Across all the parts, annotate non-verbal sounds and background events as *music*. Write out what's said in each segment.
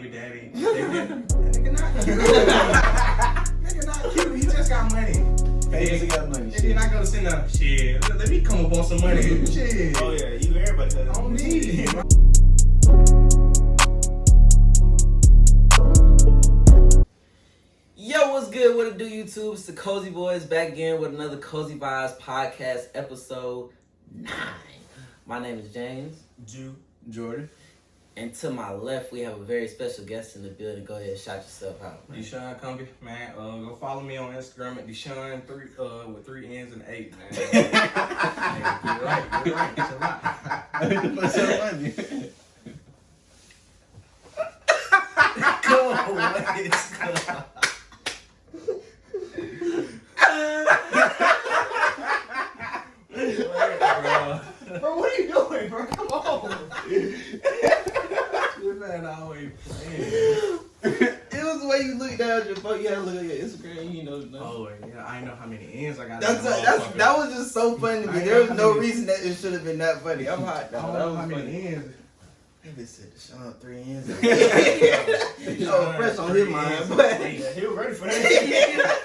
baby daddy. *laughs* Nigga, nigga not cute. *laughs* nigga not cute. He just got money. Famous and got money. And then I go to send up shit. Let let me come up on some money. shit. Oh, oh yeah, you everybody does. On me. Yo, what's good? What it do, YouTube? It's the Cozy Boys back again with another Cozy Vibes podcast episode nine. My name is James, Jew. Jordan. And to my left we have a very special guest in the building. Go ahead, and shout yourself out. man. Deshaun Cumbie, man. Uh, go follow me on Instagram at Deshaun three uh with three N's and eight, man. *laughs* Hey, you're right. You're right. It's a lot. *laughs* What's so funny? *laughs* Go away. Bro. Bro, what are you doing, bro? Come on. This man always playing. *laughs* It was the way you look down at your phone. You had to look at your Instagram. You know, nothing. Oh yeah, I know how many N's I got. That's, the that's that was just so funny to me. There was no many- reason that it should have been that funny. I'm hot I now. don't That know how funny. many N's. Maybe said Sean three ends. *laughs* *laughs* oh, fresh on his mind, but Yeah, he was ready for that.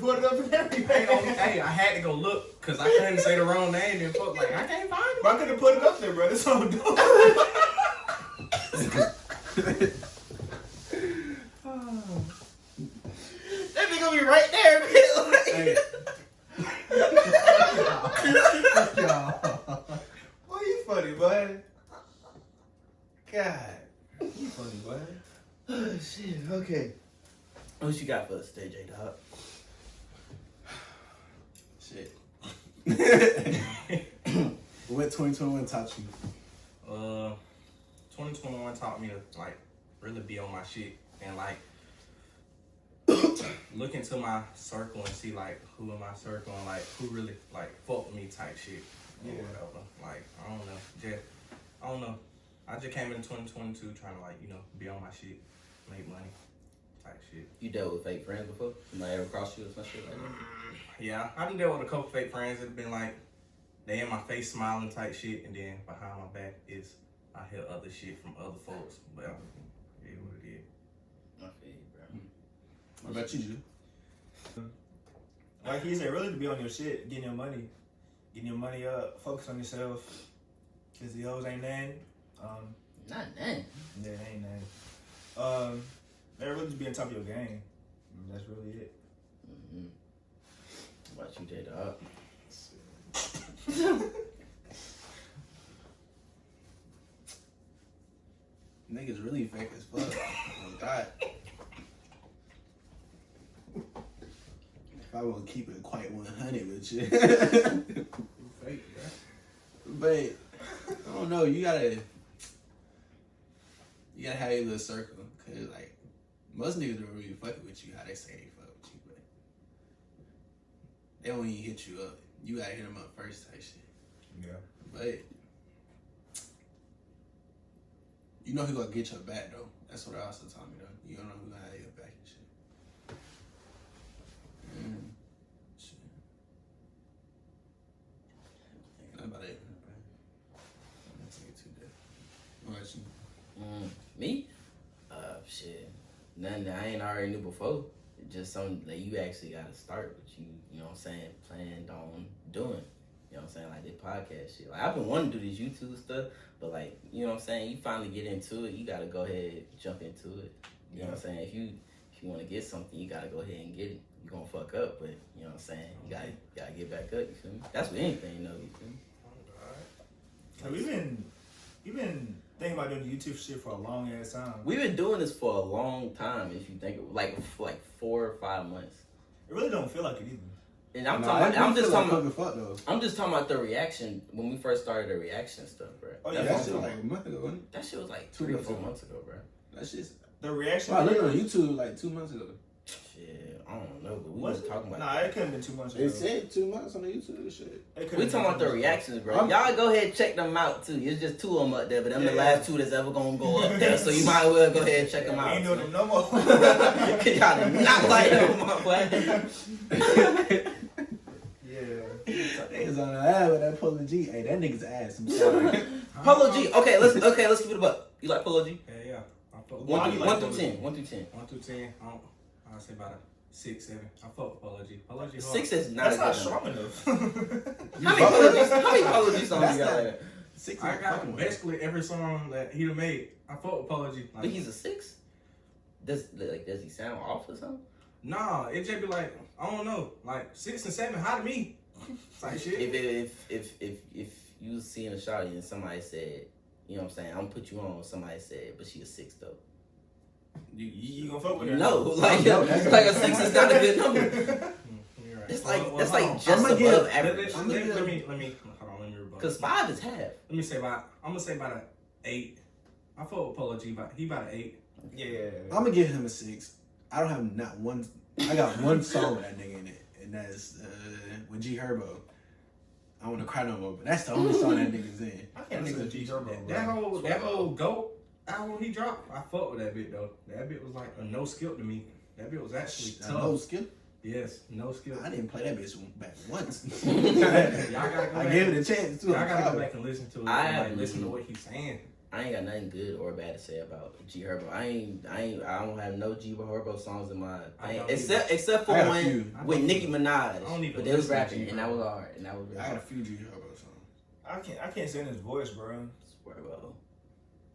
put it up and everything. oh, hey, I had to go look because I couldn't say the wrong name and fuck like I can't find it. But I could have put it up there, bro. That's all I'm doing. that nigga be right there. man. Hey. *laughs* Boy, you funny, boy. God. You funny, boy. oh shit. Okay. What you got for us, today, J Dog? Shit. *laughs* what 2021 taught you? Uh, 2021 taught me to like really be on my shit and like *coughs* look into my circle and see like who in my circle and like who really like fuck with me type shit or Yeah. whatever. Like I don't know, just I don't know. I just came in 2022 trying to like you know be on my shit, make money type shit. You dealt with fake friends before? Somebody ever crossed you or some shit like that? Mm, yeah, I done dealt with a couple fake friends that have been like, they in my face smiling type shit, and then behind my back is I hear other shit from other folks. But I it is what it is. I feel you, bro. What about you, Drew? Like he said, really to be on your shit, getting your money, getting your money up, focus on yourself. Cause the hoes ain't nothing. Um, Not none. yeah, they ain't nothing. Um, they really just be on top of your game. And That's really it. Mm-hmm. What about you, J Dog? *laughs* *laughs* Niggas really fake as fuck. oh, God. If I won't keep it quite 100 with you. Fake, *laughs* but, I don't know, you gotta, you gotta have your little circle. Cause, like, most niggas don't really fuck with you how they say they fuck with you, but they don't even hit you up. You gotta hit them up first type shit. Yeah. But you know who gonna get your back though. That's what I also told me though. You don't know who gonna have your back and shit. Mm. About it. I'm it too deep. What you? Mm, me? Uh, shit. Nothing that I ain't already knew before. Just something that you actually got to start with. You, you know what I'm saying? Planned on doing. You know what I'm saying? Like this podcast shit. Like I've been wanting to do this YouTube stuff, but like you know what I'm saying? You finally get into it. You got to go ahead jump into it. You know what I'm saying? If you if you want to get something, you got to go ahead and get it. You're gonna fuck up, but you know what I'm saying? You got to got to get back up. You feel me? That's with anything, you know. You feel me? Like, we've been, we've been thinking about doing YouTube shit for a long ass time. We've been doing this for a long time. If you think like like four or five months. It really don't feel like it either. And I'm Nah, talking. I About, I'm just feel talking. like About, fuck though. I'm just talking about the reaction when we first started the reaction stuff, bro. Oh, yeah, That shit talking like about. a month ago, wasn't it? that shit was like Two three or months four ago. months ago, bro. That shit's. The reaction. Wow, I looked on YouTube like two months ago. Shit, I don't know, but we Was was talking about. Nah, it couldn't have been two months ago. It said two months on the YouTube shit. We talking about the reactions, bro. I'm- Y'all go ahead check them out too. It's just two of them up there, but them the Yeah. last two that's ever gonna go up there. So you might as well go ahead and check them out. ain't doing them no more. *laughs* Y'all not like them, my boy. *laughs* yeah. Niggas on the ad with that Polo G. Hey, that nigga's ass. I'm sorry. *laughs* Polo G. Okay, let's okay, let's keep it a buck. You like Polo G? Yeah, yeah. I fuck with Why One, do through, you one like through Polo ten. One through ten. One through ten. I don't. I'll say about a six, seven. I fuck with Polo G. Polo G. hard. Six is not That's not good strong number. enough. *laughs* How *laughs* many Polo G? How many Polo G songs That's you got? not- Six I got fucking basically every song that he done made. I fuck with Polo G. Like, But he's a six. Does like does he sound off or something? nah, it just be like I don't know, like six and seven high to me. Type shit. If if if if if you was seeing a shot and somebody said, you know what I'm saying, I'm gonna put you on. Somebody said, but she a six though. You, You, you gonna fuck with her? No, like No, that's- *laughs* like a six is *laughs* not a good number. You're right. That's like Well, well, that's like just above give- Let, average. let, let, let me let me hold on. Let me rebuttal. Cause five is half. Let me say about. I'm gonna say about an eight. I fuck with Polo G. About he about an eight. Yeah. I'm gonna give him a six. I don't have not one. I got one song with that nigga in it, and that's uh, with G Herbo. I want to cry no more, but that's the only song that nigga's in. I can't listen to G Herbo. That, that whole that whole goat album he dropped. I fuck with that bit though. That bit was like a no skill to me. That bit was actually I tough. know skill. Yes, no skill. I didn't play that bitch back once. *laughs* Y'all gotta go I back. gave it a chance too. Y'all I'm gotta go back and listen to it. I like, listen to what he's saying. I ain't got nothing good or bad to say about G Herbo. I ain't, I ain't, I don't have no G Herbo songs in my I thing, don't except except for I got a one with Nicki Minaj. I don't even but they was rapping, and that was Herbo. hard, and that was really I got a few G Herbo songs. I can't. I can't stand his voice, bro. Swear, bro.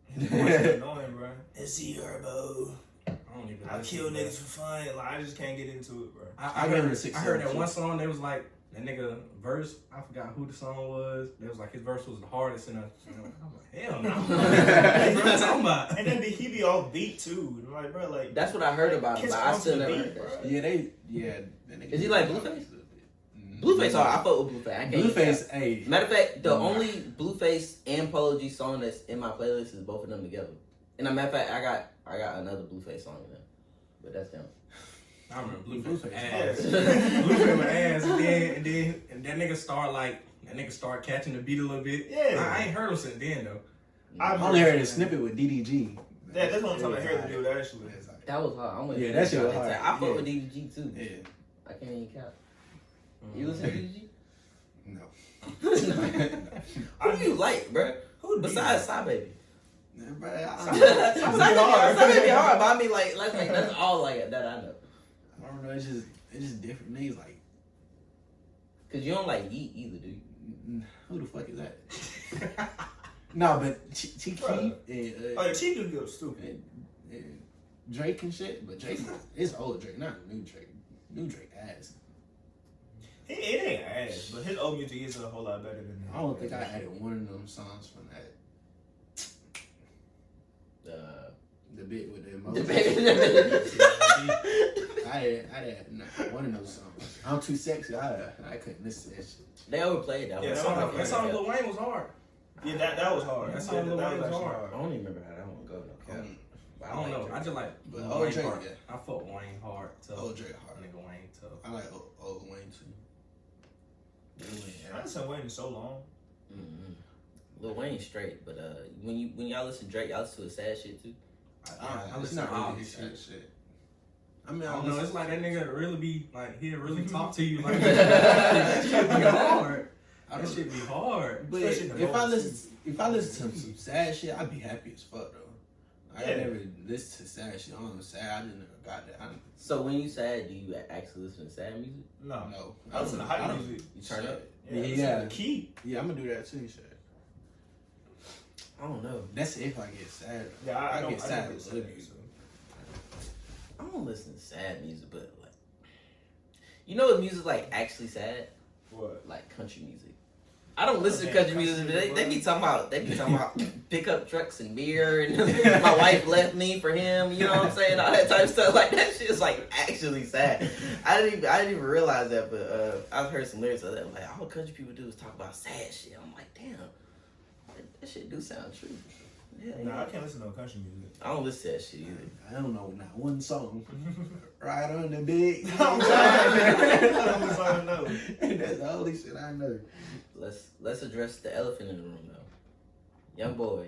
His voice is *laughs* annoying, bro. It's G Herbo. I don't even. I kill niggas for fun. Like I just can't get into it, bro. I, I I, gave heard, six, I heard that one song. They was like that nigga verse. I forgot who the song was. It was like his verse was the hardest and I, am like, hell no. *laughs* what you talking about? And then he be off beat too. And I'm like, bro, like That's what I heard about him, Kiss but I still never beat, heard that. bro. Yeah, they. Yeah. that Is he like Blueface? Blueface hard. I fuck with Blueface. I can't Blueface, hey. Matter of fact, the only Blueface and Polo G song that's in my playlist is both of them together. And a matter of fact, I got I got another Blueface song in there, but that's them. I remember Blueface Blueface. ass. Yeah. Blueface my *laughs* ass, and then and then and that nigga start like that nigga start catching the beat a little bit. Yeah. I, I ain't heard him since then though. I I only heard a snippet with DDG. Yeah, that's what I'm talking about. Here to do with actually. It's like- That was hard. I'm with Yeah, you. that shit was hard. I fuck Yeah. with DDG too. Yeah. I can't even count. Mm-hmm. You listen to DDG? *laughs* No. *laughs* Who do you like, bro? Who Besides Sada Baby. Yeah, but I- Side I- Baby hard. Side Baby hard, but I mean like, like, like that's all like that I know. I don't know. It's just it's just different niggas. Like Cause you don't like Yeat either, do you? mm, *sighs* who the fuck is that? *laughs* no, but Ch- Ch- and, Oh, uh, the Chico go stupid. and, and Drake and shit. But Drake, it's old Drake, not new Drake. New Drake ass. He, it ain't ass, but his old music is a whole lot better than. that. I don't think I added one of them songs from that. Uh, The bit with the the emoji. baby. *laughs* I didn't, I didn't not one of those songs. I'm too sexy. I I couldn't listen to that shit. they overplayed that Yeah, one. That that song, was that song Lil Wayne was hard. Yeah, that that was hard. That That, song that, Lil Wayne was was hard. hard. I don't even remember how that one go though. Um, But I don't know. I just like But Lil old Wayne Drake, hard. yeah. I fuck Wayne hard. Tough. Old Drake hard. Nigga Wayne tough. I like old, old Wayne too. Lil Wayne, I haven't Wayne waiting so long. Mm-hmm. Lil Wayne straight, but uh, when you when y'all listen to Drake, y'all listen to his sad shit too. I, I, I listen to not all really his shit. shit. I mean, I I don't know. It's like that nigga really be like he'll really mm-hmm. talk to you like *laughs* that shit be hard. I That don't- shit be hard. But if I moments, listen, if I listen to some sad shit, I'd be happy as fuck though. I Yeah. never listen to sad shit. I'm not sad. I just never got that. I don't So when you sad, do you actually listen to sad music? No. no. I listen to I hype music. You turn up? Yeah, Yeah, listen yeah. the key. Yeah, I'm gonna do that too. Shit. I don't know. That's if I get sad. Yeah, I, I, I don't, get I sad don't with get sad, music. I don't listen to sad music, but like, you know what music like actually sad? What? Like country music. I don't listen to Okay, country music, but they, they be talking about they be talking about *laughs* pickup trucks and beer and *laughs* my wife left me for him. You know what I'm saying? All that type of stuff. Like that shit is like actually sad. I didn't even I didn't even realize that, but uh, I've heard some lyrics of that. Like all country people do is talk about sad shit. I'm like, damn, that, that shit do sound true. Yeah, Nah, I can't listen to no country music. I don't listen to that shit either. I don't know not one song. *laughs* right on the big. *laughs* I'm trying. That's the only song I. That's the only shit I know. Let's let's address the elephant in the room though. Young boy.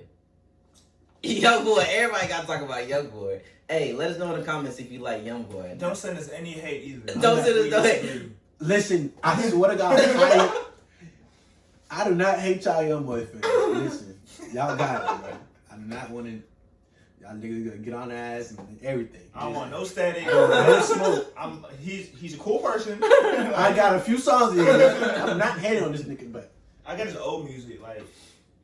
Young boy, everybody gotta talk about young boy. Hey, let us know in the comments if you like young boy. Don't send us any hate either. Don't send us no hate. Listen, I swear to God, I, I do not hate y'all young boy fans. Listen, y'all got it, bro. I do not want to. Y'all niggas gonna get on the ass and everything. I don't want no static. no smoke. I'm he's he's a cool person. I got a few songs in here. I'm not hating on this nigga, but I got his old music, like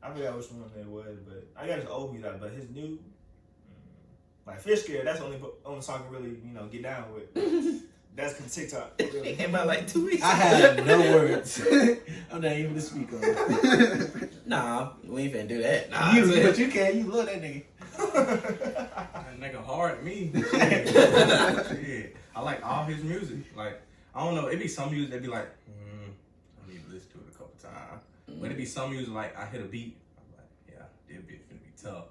I forgot which one it was, but I got his old music, but his new, mm, like Fish Scale, that's the only only song I can really you know get down with. *laughs* That's from TikTok. *laughs* It Really. came out like two weeks. I have no *laughs* words. *laughs* I'm not even to speak on. Nah, we ain't finna do that. Nah, you, I but you can. You love that nigga. That nigga hard at me. Shit. Shit. I like all his music. Like, I don't know, it be some music that be like, mm, I need to listen to it a couple times. But it be some music like I hit a beat, I'm like, yeah, this bitch finna be tough.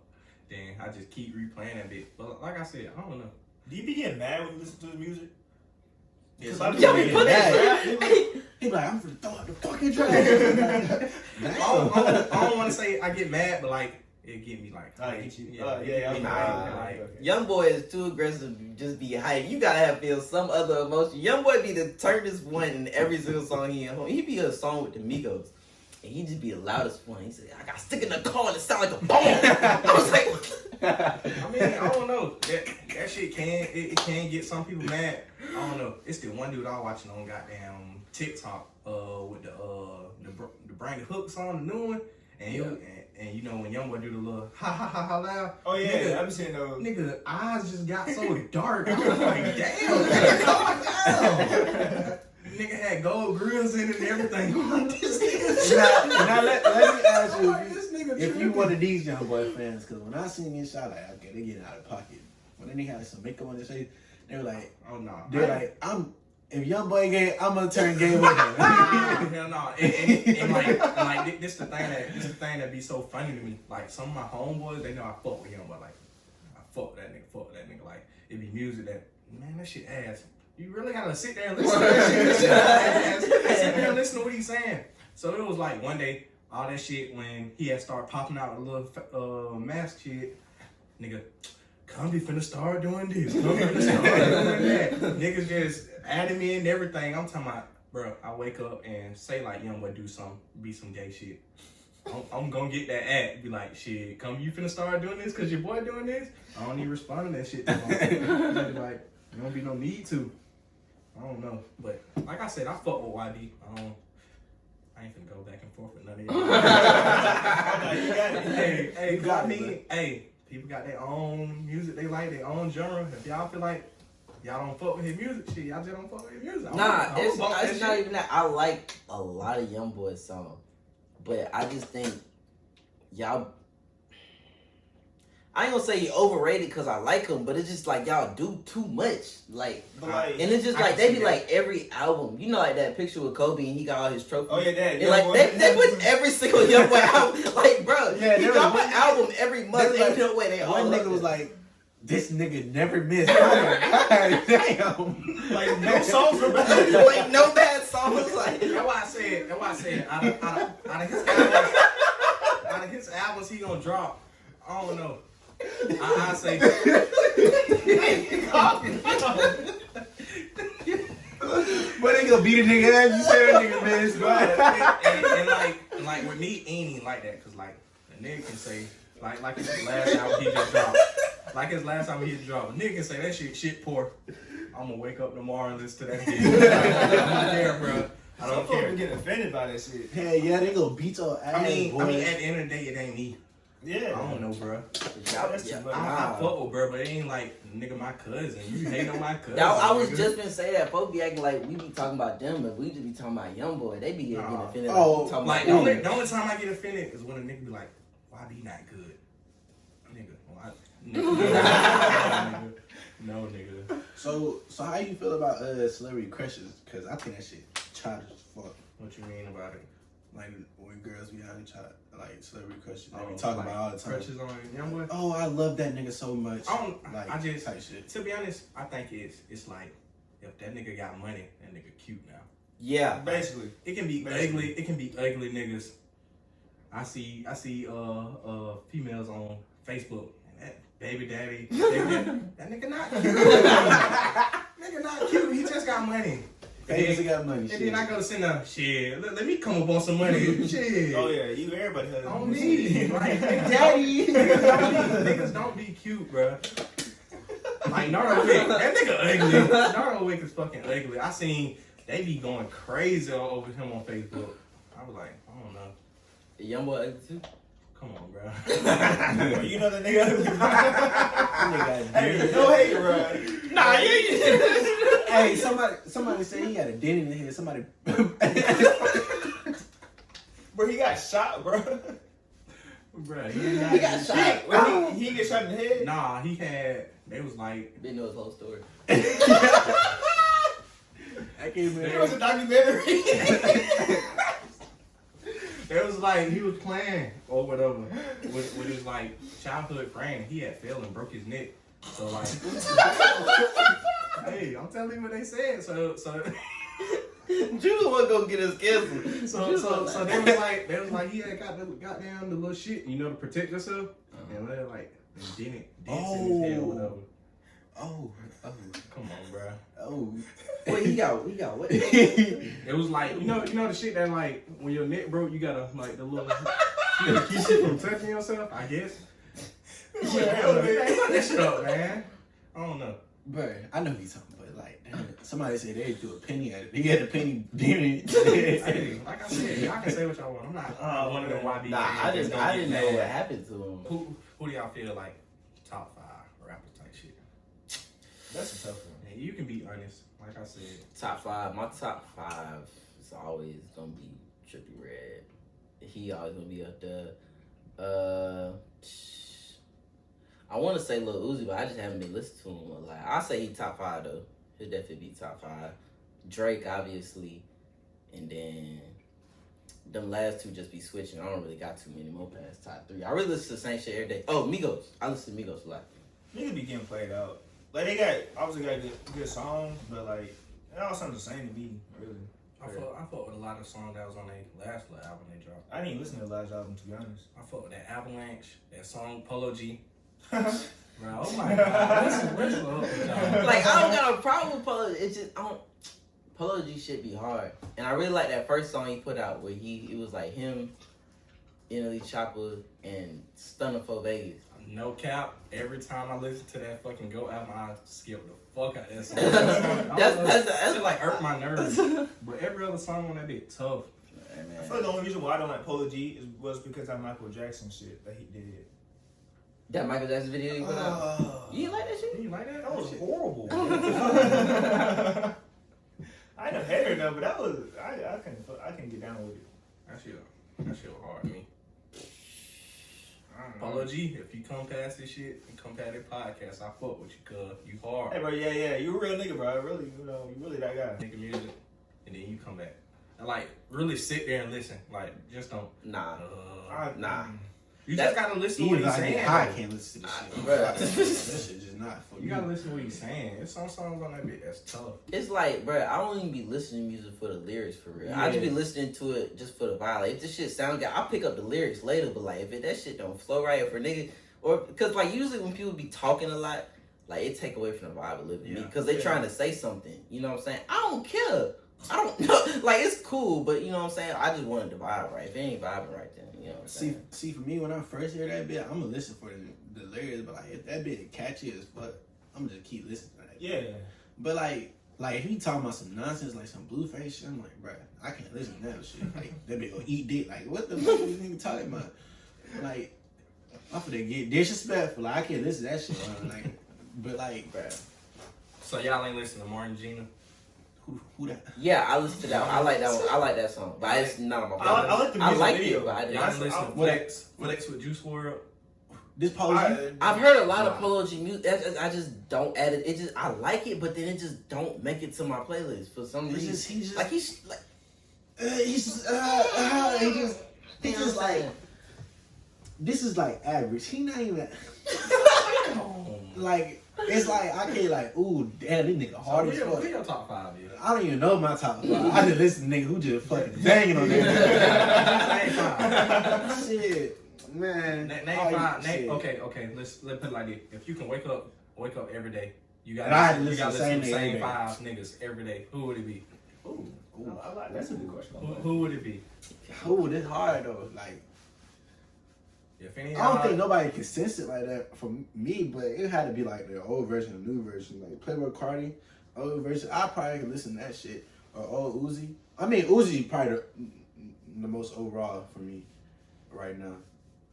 Then I just keep replaying that bit. But like I said, I don't know. Do you be getting mad when you listen to his music? Yeah, Cause I be Yo, he put mad. it. He be like, I'm finna throw out the fucking trash. *laughs* I don't, I don't, I don't want to say I get mad, but like it get me like, I get you. yeah, Uh, yeah, yeah, it get me okay, hype, okay, like, okay. Young boy is too aggressive to just be hype. You gotta have feel some other emotion. Young boy be the turnest one in every single song he in. Home. He be a song with the Migos. And he just be the loudest one. He said, I got stick in the car and it sound like a bomb. *laughs* I was like, *laughs* I mean, I don't know. That that shit can it, it can get some people mad. I don't know. It's the one dude I was watching on goddamn TikTok uh with the uh the the the Hooks on the new one, and you and, and you know when Youngboy do the little ha ha ha ha loud. Oh yeah, nigga, I'm seeing those. nigga eyes just got so *laughs* dark. I was like, damn, nigga, calm down. nigga had gold grills in it and everything. This nigga now, now let, let me ask you if you, if you one of these young boy fans, because when I seen this shot, like, okay, they getting out of pocket. When they had some makeup on their face, they were like, Oh no. they're like, I'm. If young boy gay, I'm gonna turn gay with *laughs* him. *laughs* Hell no, and, and, and like, and like thi- this the thing that this the thing that be so funny to me. Like some of my homeboys, they know I fuck with him, but like I fuck with that nigga, fuck with that nigga. Like it be music that man, that shit ass. You really gotta sit there and listen to that shit. That shit ass. Sit there and listen to what he's saying. So it was like one day, all that shit when he had started popping out a little uh, mask shit, nigga. Come be finna start doing this. Come be finna start doing that. Niggas just adding me and everything. I'm talking about, bro. I wake up and say like young boy do some, be some gay shit. I'm, I'm gonna get that ad. Be like, shit, come you finna start doing this cause your boy doing this. I don't even respond to that shit. like, there don't be no need to. I don't know, but like I said, I fuck with YB. I don't. I ain't finna go back and forth with none of y'all. You got it. hey, hey, You got mean, hey, people got their own music they like, their own genre. If y'all feel like y'all don't fuck with his music, shit, y'll just don't fuck with his music. I don't- I Nah, it's, that it's not even that. I like a lot of Young Boy songs, but I just think y'all. I ain't gonna say he overrated because I like him, but it's just like y'all do too much. Like, like, and it's just like they see be that. like every album. You know, like that picture with Kobe and he got all his trophies. oh yeah, that. And like boy- they, they put every single *laughs* Young Boy album. Like, bro, Yeah, he there drop an album every month. there was Ain't no way they all One up nigga was there. like, this nigga never missed. *laughs* God damn. like no songs were bad. *laughs* like no bad songs. Like, That's why I said. That's why I said. Out of, out of, out of his albums, out of his albums, he gonna drop. I don't know. I, I say. *laughs* But they gonna beat a nigga ass. You say that nigga missed, and, and, and like, and like with me, ain't even like that. Cause like a nigga can say, like, like his last album he just dropped. Like his last album he just dropped. A nigga can say that shit shit poor. I'm gonna wake up tomorrow and listen to that shit. I don't care, bro. I don't folks care. be getting offended by that shit. Hell yeah, they gonna beat your ass. I mean, boy. I mean, at the end of the day, it ain't me. Yeah. I don't know, bro. y'all, That's too yeah, much. I, nah. I fuck with bro, but it ain't like nigga my cousin. You hate on my *laughs* cousin. Y'all, I was nigga. just gonna say that folks be acting like we be talking about them, but we just be talking about young boy. They be getting Nah. offended. Oh, like, talking like about the only, the only time I get offended is when a nigga be like, "YB not good?" Nigga, why? Nigga, *laughs* no, nigga. So, so how you feel about uh celebrity crushes? Cause I think that shit childish as fuck. What you mean about it? Like when girls be having child, like celebrity crushes, they Oh, be talking like about all the time. Crutches on young boy. Oh, I love that nigga so much. I don't. like I just type shit. to be honest, I think it's it's like if that nigga got money, that nigga cute now. Yeah, Basically. It can be Basically. ugly. It can be ugly niggas. I see. I see. Uh, uh, females on Facebook. And that baby daddy. *laughs* baby daddy, that nigga not cute. *laughs* nigga not cute. He just got money. Famous and got money. And Shit. then I go to send a shit. Let, let me come up on some money. *laughs* shit. Oh yeah, you everybody has. On me. *laughs* Like, *laughs* Daddy. niggas, don't be, niggas don't be cute, bro. Like Nardo Wick, that nigga ugly. Nardo Wick is fucking ugly. I seen they be going crazy all over him on Facebook. I was like, I don't know. Young boy ugly too. Come on, bro. *laughs* Well, you know the nigga. Nigga, hey, no hate, bro. nah, you. *laughs* Hey, somebody, somebody said he had a dent in his head. Somebody, *laughs* Bro, he got shot, bro. Bro, he got shot. When he, he get shot in the head. Nah, he had. They was like, Didn't know his whole story. I can't believe It was a documentary. It was like he was playing or whatever with, with his like childhood friend. He had fell and broke his neck. So like, hey, I'm telling you what they said. So so Jules wasn't gonna get us canceled. so so, so they *laughs* was like they was like he had got the got down the little shit, you know, to protect yourself. And uh-huh. they're like didn't dents in his head or oh. whatever. Oh, oh, Come on, bro. oh. Wait, he got he got what? It was like you know you know the shit that like when your neck broke, you gotta like the little *laughs* you gotta keep it from touching yourself. I guess. Yeah, Look that shit up, man. I don't know. Bro, I know he's talking, but like, damn somebody said they threw a penny at it. He had a penny dent in it. *laughs* Hey, like I said, *laughs* y'all can say what y'all want. I'm not Oh, one of them YB. Nah, I just, I didn't know what happened to him. Who who do y'all feel like top five rappers type shit? That's a tough one. And you can be honest. Like I said, Top five. My top five is always gonna be Trippie Redd. He always gonna be up there. Uh, I want to say Lil Uzi, but I just haven't been listening to him a lot. I say he top five though. He'll definitely be top five. Drake, obviously, and then them last two just be switching. I don't really got too many more past top three. I really listen to the same shit every day. Oh, Migos. I listen to Migos a lot. Niggas be getting played out. Like they got obviously got good, good songs, but like it all sounds the same to me. Really, I fought I fought with a lot of songs that was on their last little album they dropped. I didn't listen to the last album to be honest. I fought with that Avalanche, that song Polo G. *laughs* Bro, oh my god, what's, what's up with y'all? like I don't got a problem with Polo. It's just I don't. Polo G shit be hard, and I really like that first song he put out where he it was like him, NLE Choppa, and Stunna 4 Vegas. No cap. Every time I listen to that fucking Go album, I skip the fuck out that song. That *laughs* song- I That's- don't know, that's- that that's- shit like irk my nerves. *laughs* But every other song on that bit tough. Hey, man. I feel like the only reason why I don't like Polo G is was because that Michael Jackson shit that he did. That Michael Jackson video you put out. Uh, You didn't like that shit? You like that? that was shit? horrible. *laughs* I ain't a hater though, but that was I I couldn't I couldn't get down with it. That shit, that shit was hard to me. I. Polo G, if you come past this shit and come past that podcast, I fuck with you, cuz you hard. Hey bro, yeah, yeah, you a real nigga, bro. Really, you know, you really that guy. Nigga music, and then you come back. And like, really sit there and listen. Like, just don't. Nah. Uh, I, Nah. You that- just gotta listen to what Even he's saying. get I can't listen to this shit. Bruh. that shit just not for You me. gotta listen to what he's saying. There's some songs on that bit that's tough. It's like, bro, I don't even be listening to music for the lyrics for real. I just be listening to it just for the vibe. Like, if this shit sound good, I'll pick up the lyrics later. But like, if it, that shit don't flow right, if a nigga, or because like usually when people be talking a lot, like it take away from the vibe a little bit. Yeah. Because they Yeah. trying to say something. You know what I'm saying? I don't care. I don't *laughs* know. Like it's cool, but you know what I'm saying. I just wanted to vibe right. If it ain't vibing right, then you know what I'm See, saying. see, for me, when I first hear that bit, I'm gonna listen for the, the lyrics, but like if that bit catchy as fuck, I'm gonna just keep listening to that. Yeah. But like, like if he talking about some nonsense, like some blueface shit, I'm like, bruh, I can't listen to that shit. Like that bit gonna eat dick. Like what the fuck is this nigga talking about? Like, I'm finna get disrespectful. Like I can't listen to that shit. bro. Like, but like, bruh, So y'all ain't listening to Martin Gina. Who, who that? Yeah, I listen to that. One. I like that one. I like that song, but it's not on my I, playlist. I like the I music like video. it, but I didn't. Y'all I- ain't listen to I- Flex, Flex with Juice WRLD. This pose. I- I've heard a lot of Polo G music. I just, don't add it. It just I like it, but then it just don't make it to my playlist for some reason. just he just like he's like uh, he's uh, uh, he just he just like this is like average. He not even *laughs* *laughs* like it's like I can't like ooh damn this nigga hard who as your, fuck. who your top five is? I don't even know my top five. I just listen to nigga who just fucking banging on that. *laughs* Name shit, man. Name, name Oh, five. shit. Okay, okay. Let's let's put it like this. If you can wake up, wake up every day. You got I had to you listen to to listen to the the same same nigga five niggas every day. Who would it be? Ooh. I like that's a good question. Who, who would it be? Ooh, this hard though. Like If any, I don't of think nobody can sense it like that from me, but it had to be like the old version, the new version, like Playboi Carti, old version. I probably can listen to that shit or old Uzi. I mean Uzi probably the, the most overall for me right now,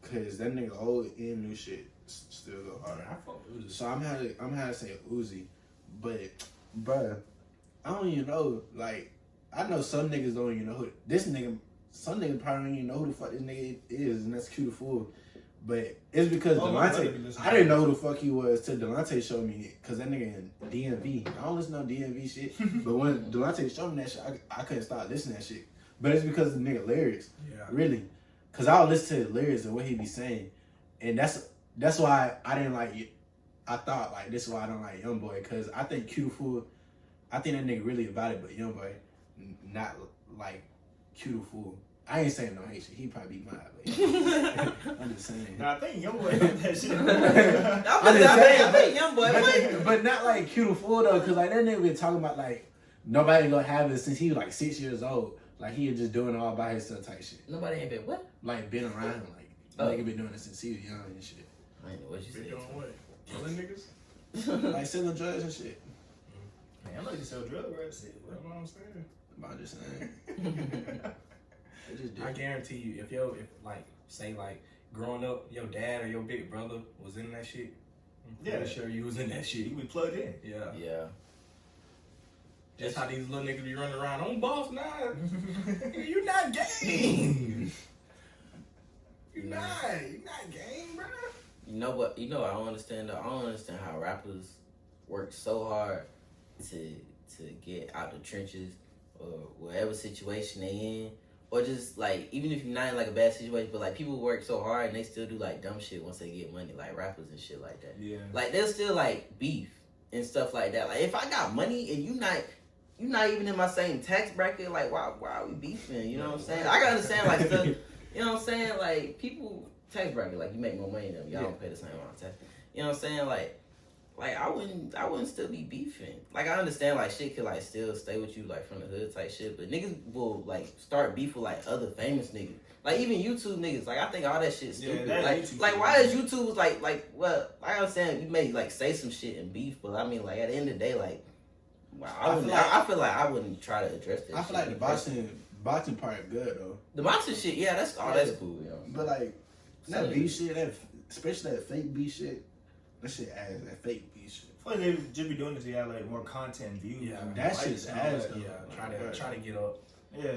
cause that nigga old and new shit still go hard. I fuck with Uzi. So I'm had to, I'm had to say Uzi, but bruh, I don't even know. Like I know some niggas don't even know who this nigga. Some nigga probably don't even know who the fuck this nigga is, and that's Q Fool. But it's because Oh, my brother be Delonte. I didn't know who the fuck he was till Delonte showed me it, because that nigga in DMV. I don't listen to no DMV shit, *laughs* but when Delonte showed me that shit, I, I couldn't stop listening to that shit. But it's because of the nigga lyrics. Yeah. Really, cause I'll listen to the lyrics and what he be saying, and that's that's why I didn't like. it. I thought like this is why I don't like Young Boy, cause I think Q Fool, I think that nigga really about it, but Young Boy, n- not like Q Fool. I ain't saying no hate shit. He probably be mad, but *laughs* I'm just saying. Nah, I think young boy that shit. *laughs* I'm I'm just saying, I think young boy. But, but not like Q Fool though, cause like that nigga been talking about like nobody gonna have it since he was like six years old. Like he was just doing it all by himself type shit. Nobody ain't been what? Like been around him, like Oh. nigga been doing it since he was young and shit. I ain't know what you They said. doing what? Killing niggas? *laughs* Like selling drugs and shit. Mm-hmm. Man, I'm like to sell drugs, bro. Shit, That's what I'm saying. I'm just saying. They just I guarantee you, if yo, if like, say like, growing up, your dad or your big brother was in that shit. I'm pretty Yeah. sure you was in that shit. You be plugged in. Yeah. yeah. That's how these little niggas be running around. I'm boss now. *laughs* you not game. You Nah. not. You not gang, bro. You know what? You know I don't understand. Though. I don't understand how rappers work so hard to to get out the trenches or whatever situation they in, or just like even if you're not in like a bad situation, but like people work so hard and they still do like dumb shit once they get money, like rappers and shit like that. Yeah. Like there's still like beef and stuff like that. Like if I got money and you not you not even in my same tax bracket, like why why are we beefing? You know what I'm saying? I gotta understand like stuff. *laughs* You know what I'm saying? Like people tax bracket, like you make more money than them. Y'all don't pay the same amount of tax. You know what I'm saying? Like like I wouldn't I wouldn't still be beefing. Like I understand like shit could like still stay with you like from the hood type shit, but niggas will like start beef with like other famous niggas. Like even YouTube niggas, like I think all that shit's Yeah, stupid. that like, YouTube like why is YouTube like like well I'm saying you may like say some shit and beef, but I mean like at the end of the day like wow, I, I feel like- I, I feel like I wouldn't try to address that. I feel shit. like the boxing boxing part good though. the boxing shit, yeah, that's all that's cool, know. But like that Some B shit, that especially that fake B shit, that shit ass. That fake B shit. I they just be doing this to have like more content views. Yeah, and that likes shit's ass, though. Yeah, try to try to get up. Yeah.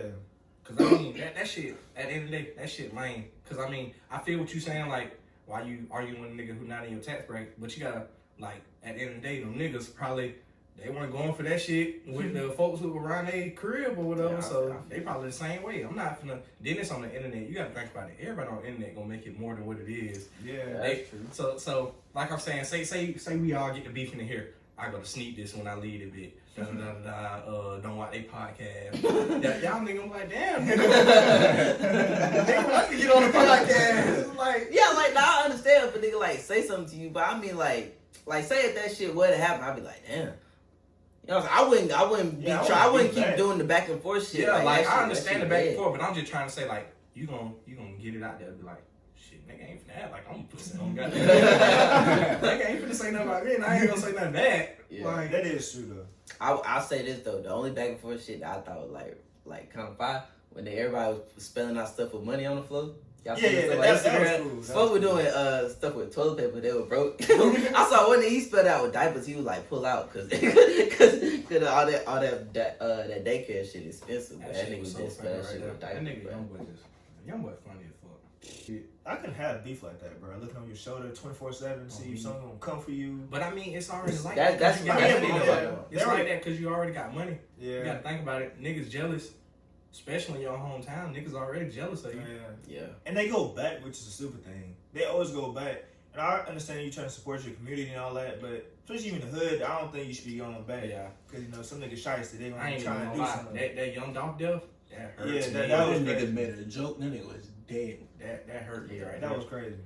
Cause I mean that, that shit at the end of the day, that shit lame. Cause I mean, I feel what you saying, like why you arguing with a nigga who not in your tax bracket, but you gotta like at the end of the day, them niggas probably they weren't going for that shit with the folks who were around their crib or whatever. Yeah, I- so I- they probably the same way. I'm not finna then it's on the internet. You gotta think about it. Everybody on the internet gonna make it more than what it is. Yeah. They- So so like I'm saying, say say say we all get the beef in here. I gotta sneak this when I leave a bit. Da, da, da, da, uh, don't watch they podcast. *laughs* y'all nigga, I'm like, damn, *laughs* nigga. nigga want to get on the podcast. Like, Yeah, like now I understand if a nigga like say something to you, but I mean like like say if that shit would have happened, I'd be like, damn. You know, I'm saying? I wouldn't, I wouldn't be Yeah, I try, I wouldn't wouldn't keep back. doing the back and forth shit. yeah, like, that I understand the back and forth, but I'm just trying to say, like, you gonna you gonna get it out there, and be like, shit, nigga ain't finna act like I'm pussy on *laughs* goddamn. *laughs* nigga ain't finna say nothing about me, and I ain't gonna say nothing bad. Yeah. Like, That is true though. I I'll say this though, the only back and forth shit that I thought was like like kind of fire when they, everybody was spelling out stuff with money on the floor. Y'all Yeah, seen yeah, stuff that- like that- that was Instagram? cool. That Folk were cool. doing uh stuff with toilet paper. They were broke. *laughs* I saw one that he spelled out with diapers. He was like pull out because because *laughs* all that all that that uh that daycare shit is expensive. that That, shit nigga was so spell funny that right shit there. with That nigga, bro. young boy, just young boy funny as fuck. I couldn't have beef like that, bro. Looking on your shoulder 24 7, see if someone gonna come for you. But I mean, it's already like That- that. 'cause that's- you got that's money, what I'm though. talking about. It's like that because you already got money. You Yeah. gotta think about it. Niggas jealous, especially in your hometown. Niggas already jealous of you. Yeah. Yeah. And they go back, which is a stupid thing. They always go back. And I understand you trying to support your community and all that, but especially in the hood, I don't think you should be going back. Yeah, Because, you know, some niggas shy they I gonna ain't be trying to do lie. something. That that young Dolph death, that hurt Yeah, that- That, that was nigga made a joke. then it was dead. that that hurt me right that now. was crazy.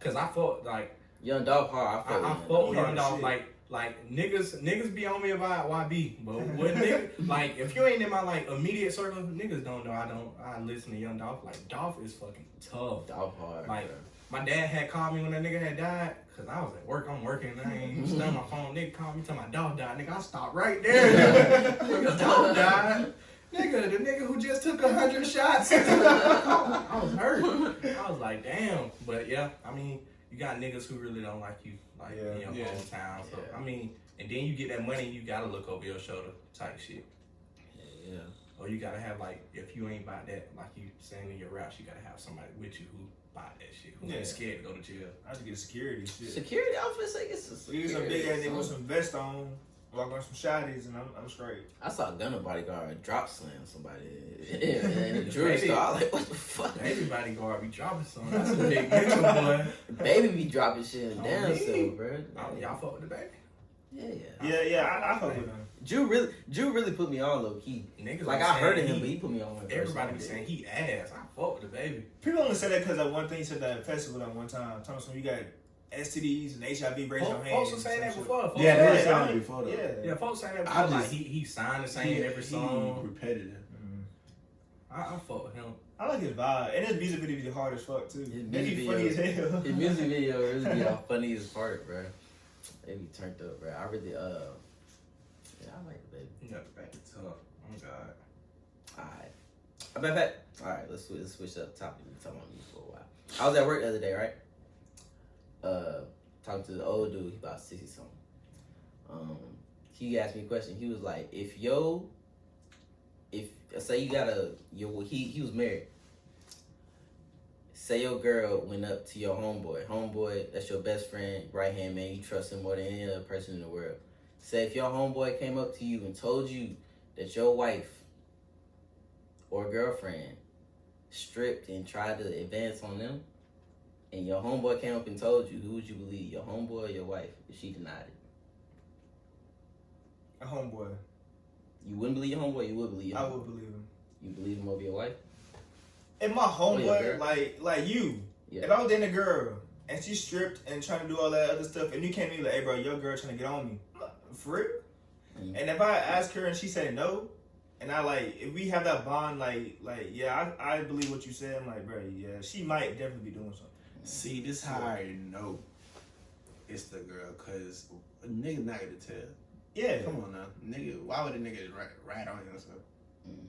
Cause I fought like Young Dolph hard. I I, felt I with him. fought with Yeah, young Dolph like like niggas, niggas be on me about YB, but *laughs* what nigga, like if you ain't in my like immediate circle, niggas don't know I don't. I listen to Young Dolph. Like Dolph is fucking tough. Dolph hard. Like bro. my dad had called me when that nigga had died, cause I was at work. I'm working. I ain't *laughs* still on my phone. Nigga called me, tell my dog died. Nigga, I stopped right *laughs* there. nigga, dog died. Nigga, the nigga who just took a hundred shots. I was hurt. I was like, damn. But yeah, I mean, you got niggas who really don't like you, like in Yeah. your Yeah. hometown. So Yeah. I mean, and then you get that money, you gotta look over your shoulder, type shit. Yeah, yeah. Or you gotta have like, if you ain't about that, like you saying in your raps, you gotta have somebody with you who bought that shit, who Yeah. ain't scared to go to jail. I just get security shit. Security outfits, I guess. it's You get some security, big ass nigga with so- some vest on, walk on some shotties, and I'm, I'm straight. I saw a Gunner bodyguard drop slam somebody *laughs* *laughs* in the jewelry Baby. store. Like, what the fuck? Everybody guard be dropping some. *laughs* That's a big mental boy. Baby be dropping shit in Oh, down me? still, bro. Oh, y'all fuck with DaBaby? Yeah, yeah. Yeah, yeah, I, I fuck with him. Drew really, Drew really put me on low key. Niggas Like I heard of him, he- but he put me on. when first Everybody be saying he ass. I fuck with DaBaby. People only say that because that one thing he said that festival that one time. Thomas, when you got STDs and HIV, raise your Folks, folks were saying that before. Folks Yeah, they were saying that before though. Yeah. Yeah, folks saying that I before. Like just- he he signed the same He- every he song. repetitive. Mm. I, I fuck with him. I like his vibe. And his music video be hard as fuck too. His They music be funny as hell. His music video *laughs* really be our funniest part, bro. They be turned up, bro. I really, uh, yeah, I like DaBaby. Yeah, DaBaby tough. Oh God. Alright. I bet that. Alright, let's, let's switch up topic. We talking about me for a while. I was at work the other day, right? Uh, talking to the old dude, he about 60 something. Um, he asked me a question. He was like, if yo, if, say you got a, your, he, he was married. Say your girl went up to your homeboy. Homeboy, that's your best friend, right hand man. You trust him more than any other person in the world. Say if your homeboy came up to you and told you that your wife or girlfriend stripped and tried to advance on them, and your homeboy came up and told you, who would you believe, your homeboy or your wife, if she denied it? A homeboy. You wouldn't believe your homeboy, you would believe your I would believe him. You believe him over your wife? If my homeboy, like like you, Yeah. if I was dating a girl and she stripped and trying to do all that other stuff, and you came to me like, hey bro, your girl trying to get on me, for real? Mhm. And if I ask her and she said no, and I like, if we have that bond, like like yeah, I, I believe what you said. I'm like, bro, yeah, she might definitely be doing something. See, this how I know it's the girl, cause a nigga not gonna tell. Yeah, Come on now, nigga. Why would a nigga rat, rat on stuff? Mhm.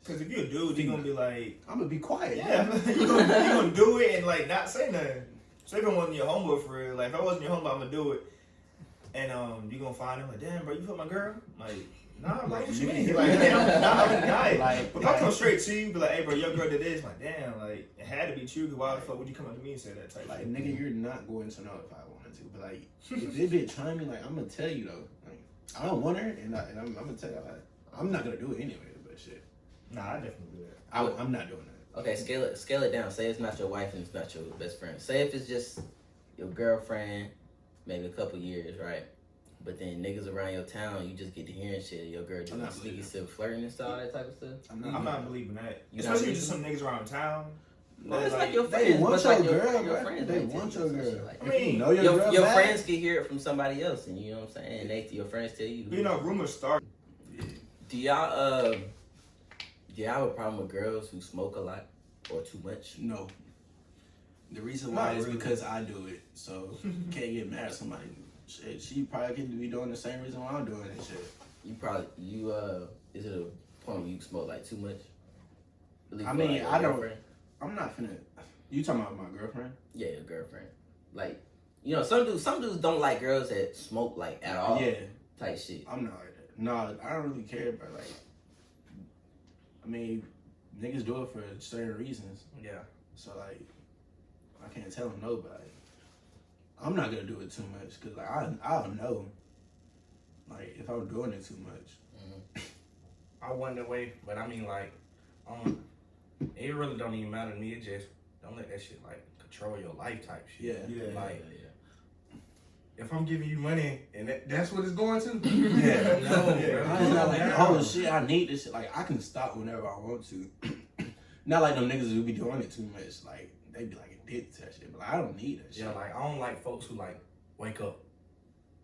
because if you're a dude, you gonna be like, I'm gonna be quiet. yeah, *laughs* you gonna you gonna do it and like not say nothing. So if I wasn't your homeboy for real, like if I wasn't your homeboy, I'm gonna do it. And um, you gonna find him like, damn, bro, you fuck my girl? Like, nah, bro, Like, what you mean? Like, damn, nah, I'm gonna die. Like, but if I come straight to you, be like, hey, bro, your girl did this. Like, damn, like it had to be true. Cause why the fuck would you come up to me and say that type? Like shit? nigga, you're not going to know if I wanted to, but like if this bitch trying me, like I'm gonna tell you though. Like I don't want her, and, I, and I'm, I'm gonna tell you, like, I'm not gonna do it anyway. But shit, Nah, I definitely do that. I, I'm not doing that. Okay, scale it scale it down. Say it's not your wife and it's not your best friend. Say if it's just your girlfriend, maybe a couple years, right? But then niggas around your town, you just get to hearing shit. Your girl I'm doing not sneaky believing. stuff, flirting and stuff, all that type of stuff. I'm not. I'm not believing that. You not Especially just some niggas around town. No, it's Like, like your They friends. want your like your, girl, your friends They might want your some girl. shit like I If you know your, your, girl your friends can hear it from somebody else, and you know what I'm saying. And they, your friends tell you. You know, rumors start. Do y'all uh, do y'all have a problem with girls who smoke a lot or too much? No. The reason Not why is really. because I do it, so you *laughs* can't get mad at somebody. Shit, she probably could be doing the same reason why I'm doing this Shit. You probably you uh, is it a point where you smoke like too much? Really I mean, like, I don't- girlfriend? I'm not finna. You talking about my girlfriend? Yeah, your girlfriend. Like, you know, some dudes some dudes don't like girls that smoke like at all. Yeah, Type shit. I'm not like that. No, I don't really care, but like, I mean, niggas do it for certain reasons. Yeah. So like, I can't tell them no, but like, I'm not gonna do it too much because like I I don't know. Like if I'm doing it too much, I wonder way, but I mean like, um, it really don't even matter to me. It just don't let that shit like control your life type shit. Yeah. Yeah. Like if I'm giving you money and that, that's what it's going to. *laughs* *laughs* Yeah. no, Yeah. bro. I was not like, oh shit, I need this shit. Like I can stop whenever I want to. *clears throat* not like them niggas who be doing it too much. Like they be like addicted to that shit, but like, I don't need that shit. Yeah, like I don't like folks who like wake up.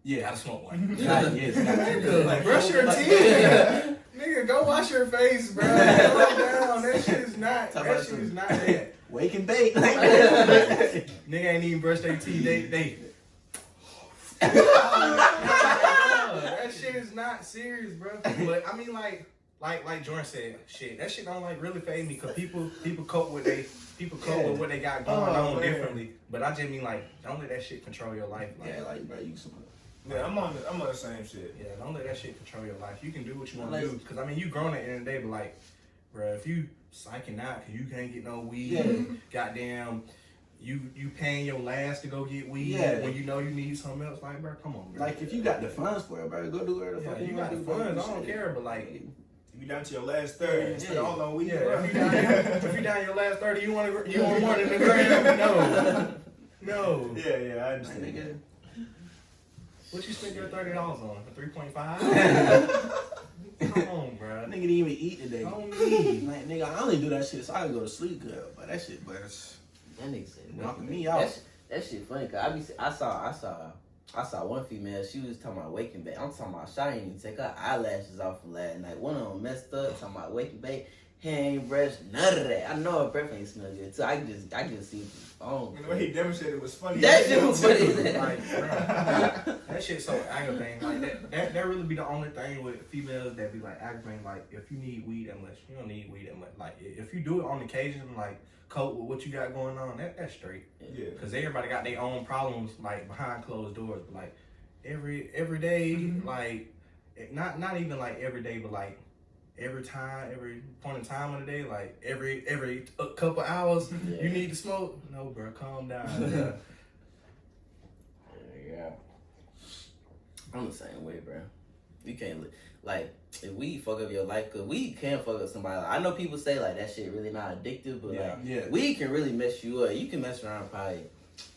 Yeah, Gotta smoke one. God, yes, Nigga, Like, brush your like- teeth. *laughs* Nigga, go wash your face, bro. *laughs* Calm down. That shit is not. Talk That about shit some- is not *laughs* that. Wake and bake. Nigga ain't even brush their teeth. They they. that shit is not serious, bro. But I mean, like, like, like Jordan said, shit. That shit don't like really phase me because people people cope with they people cope Yeah. with what they got going Oh, on man. differently. But I just mean like, don't let that shit control your life. Like, yeah, like bro, you some. Yeah, I'm on the, I'm on the same shit. Yeah, don't let that shit control your life. You can do what you want to do. Because, I mean, you grown at the end of the day, but, like, bro, if you psyching out because you can't get no weed, Yeah. goddamn, you you paying your last to go get weed Yeah. when you know you need something else, like, bro, come on, bro. Like if you got the funds for it, bro, go do whatever the yeah, fuck you got wanna the do, bro. funds, I don't care, but, like, You down to your last thirty and spend Yeah. all on weed, yeah, bro. if you down, if you down your last 30, you want to, you want more than a gram? No. No. yeah, yeah, I Like, understand. nigga, What you spend your $30 on? For 3.5? *laughs* Come on, bro. Nigga didn't even eat today. I don't need. Like nigga, I only do that shit so I can go to sleep good. But that shit, but it's That nigga said knocking me out. That, sh- that shit funny cause I be I saw I saw I saw one female. She was talking about waking back. I'm talking about she didn't even take her eyelashes off from last night. One of them messed up. Talking about waking back. Hair ain't brushed. None of that. I know her breath ain't smell good. So I can just I can just see it from phone. And the way he demonstrated was funny. That shit was funny. *laughs* Like, *laughs* that shit so aggravating. Like that, that, that really be the only thing with females that be like aggravating. Like if you need weed that much, you don't need weed that much. Like if you do it on occasion, like cope with what you got going on, that that's straight. Yeah. Cause everybody got their own problems like behind closed doors. But like every every day, Mhm. like not not even like every day, but like every time, every point in time of the day, like every every a couple hours, *laughs* Yeah. you need to smoke. No, bro, calm down. *laughs* bruh. Yeah. I'm the same way, bro. You can't li- like if we fuck up your life, cause we can fuck up somebody. I know people say like that shit really not addictive, but Yeah. like Yeah. weed can really mess you up. You can mess around and probably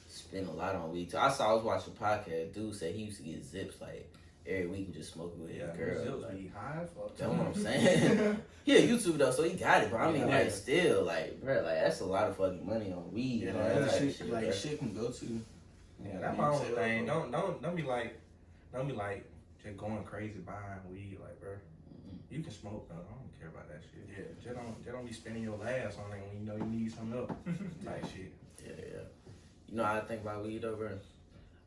spend a lot on weed too. I saw I was watching a podcast. Dude said he used to get zips like every week and just smoke it with Yeah, his girl. Zills Like, be high as fuck. that's what I'm *laughs* saying. *laughs* he a YouTube though, so he got it. But I mean, Yeah. like still, like bro, like that's a lot of fucking money on weed. Yeah, and all that that That type of shit, shit, like bro. shit can go to. Yeah, that's my say only thing. Don't don't don't be like don't be like just going crazy buying weed, like bro. Mm-hmm. You can smoke though. I don't care about that shit. Yeah, just don't just don't be spending your last on it when you know you need something else. *laughs* type shit. Yeah, yeah. You know how I think about weed though, bro?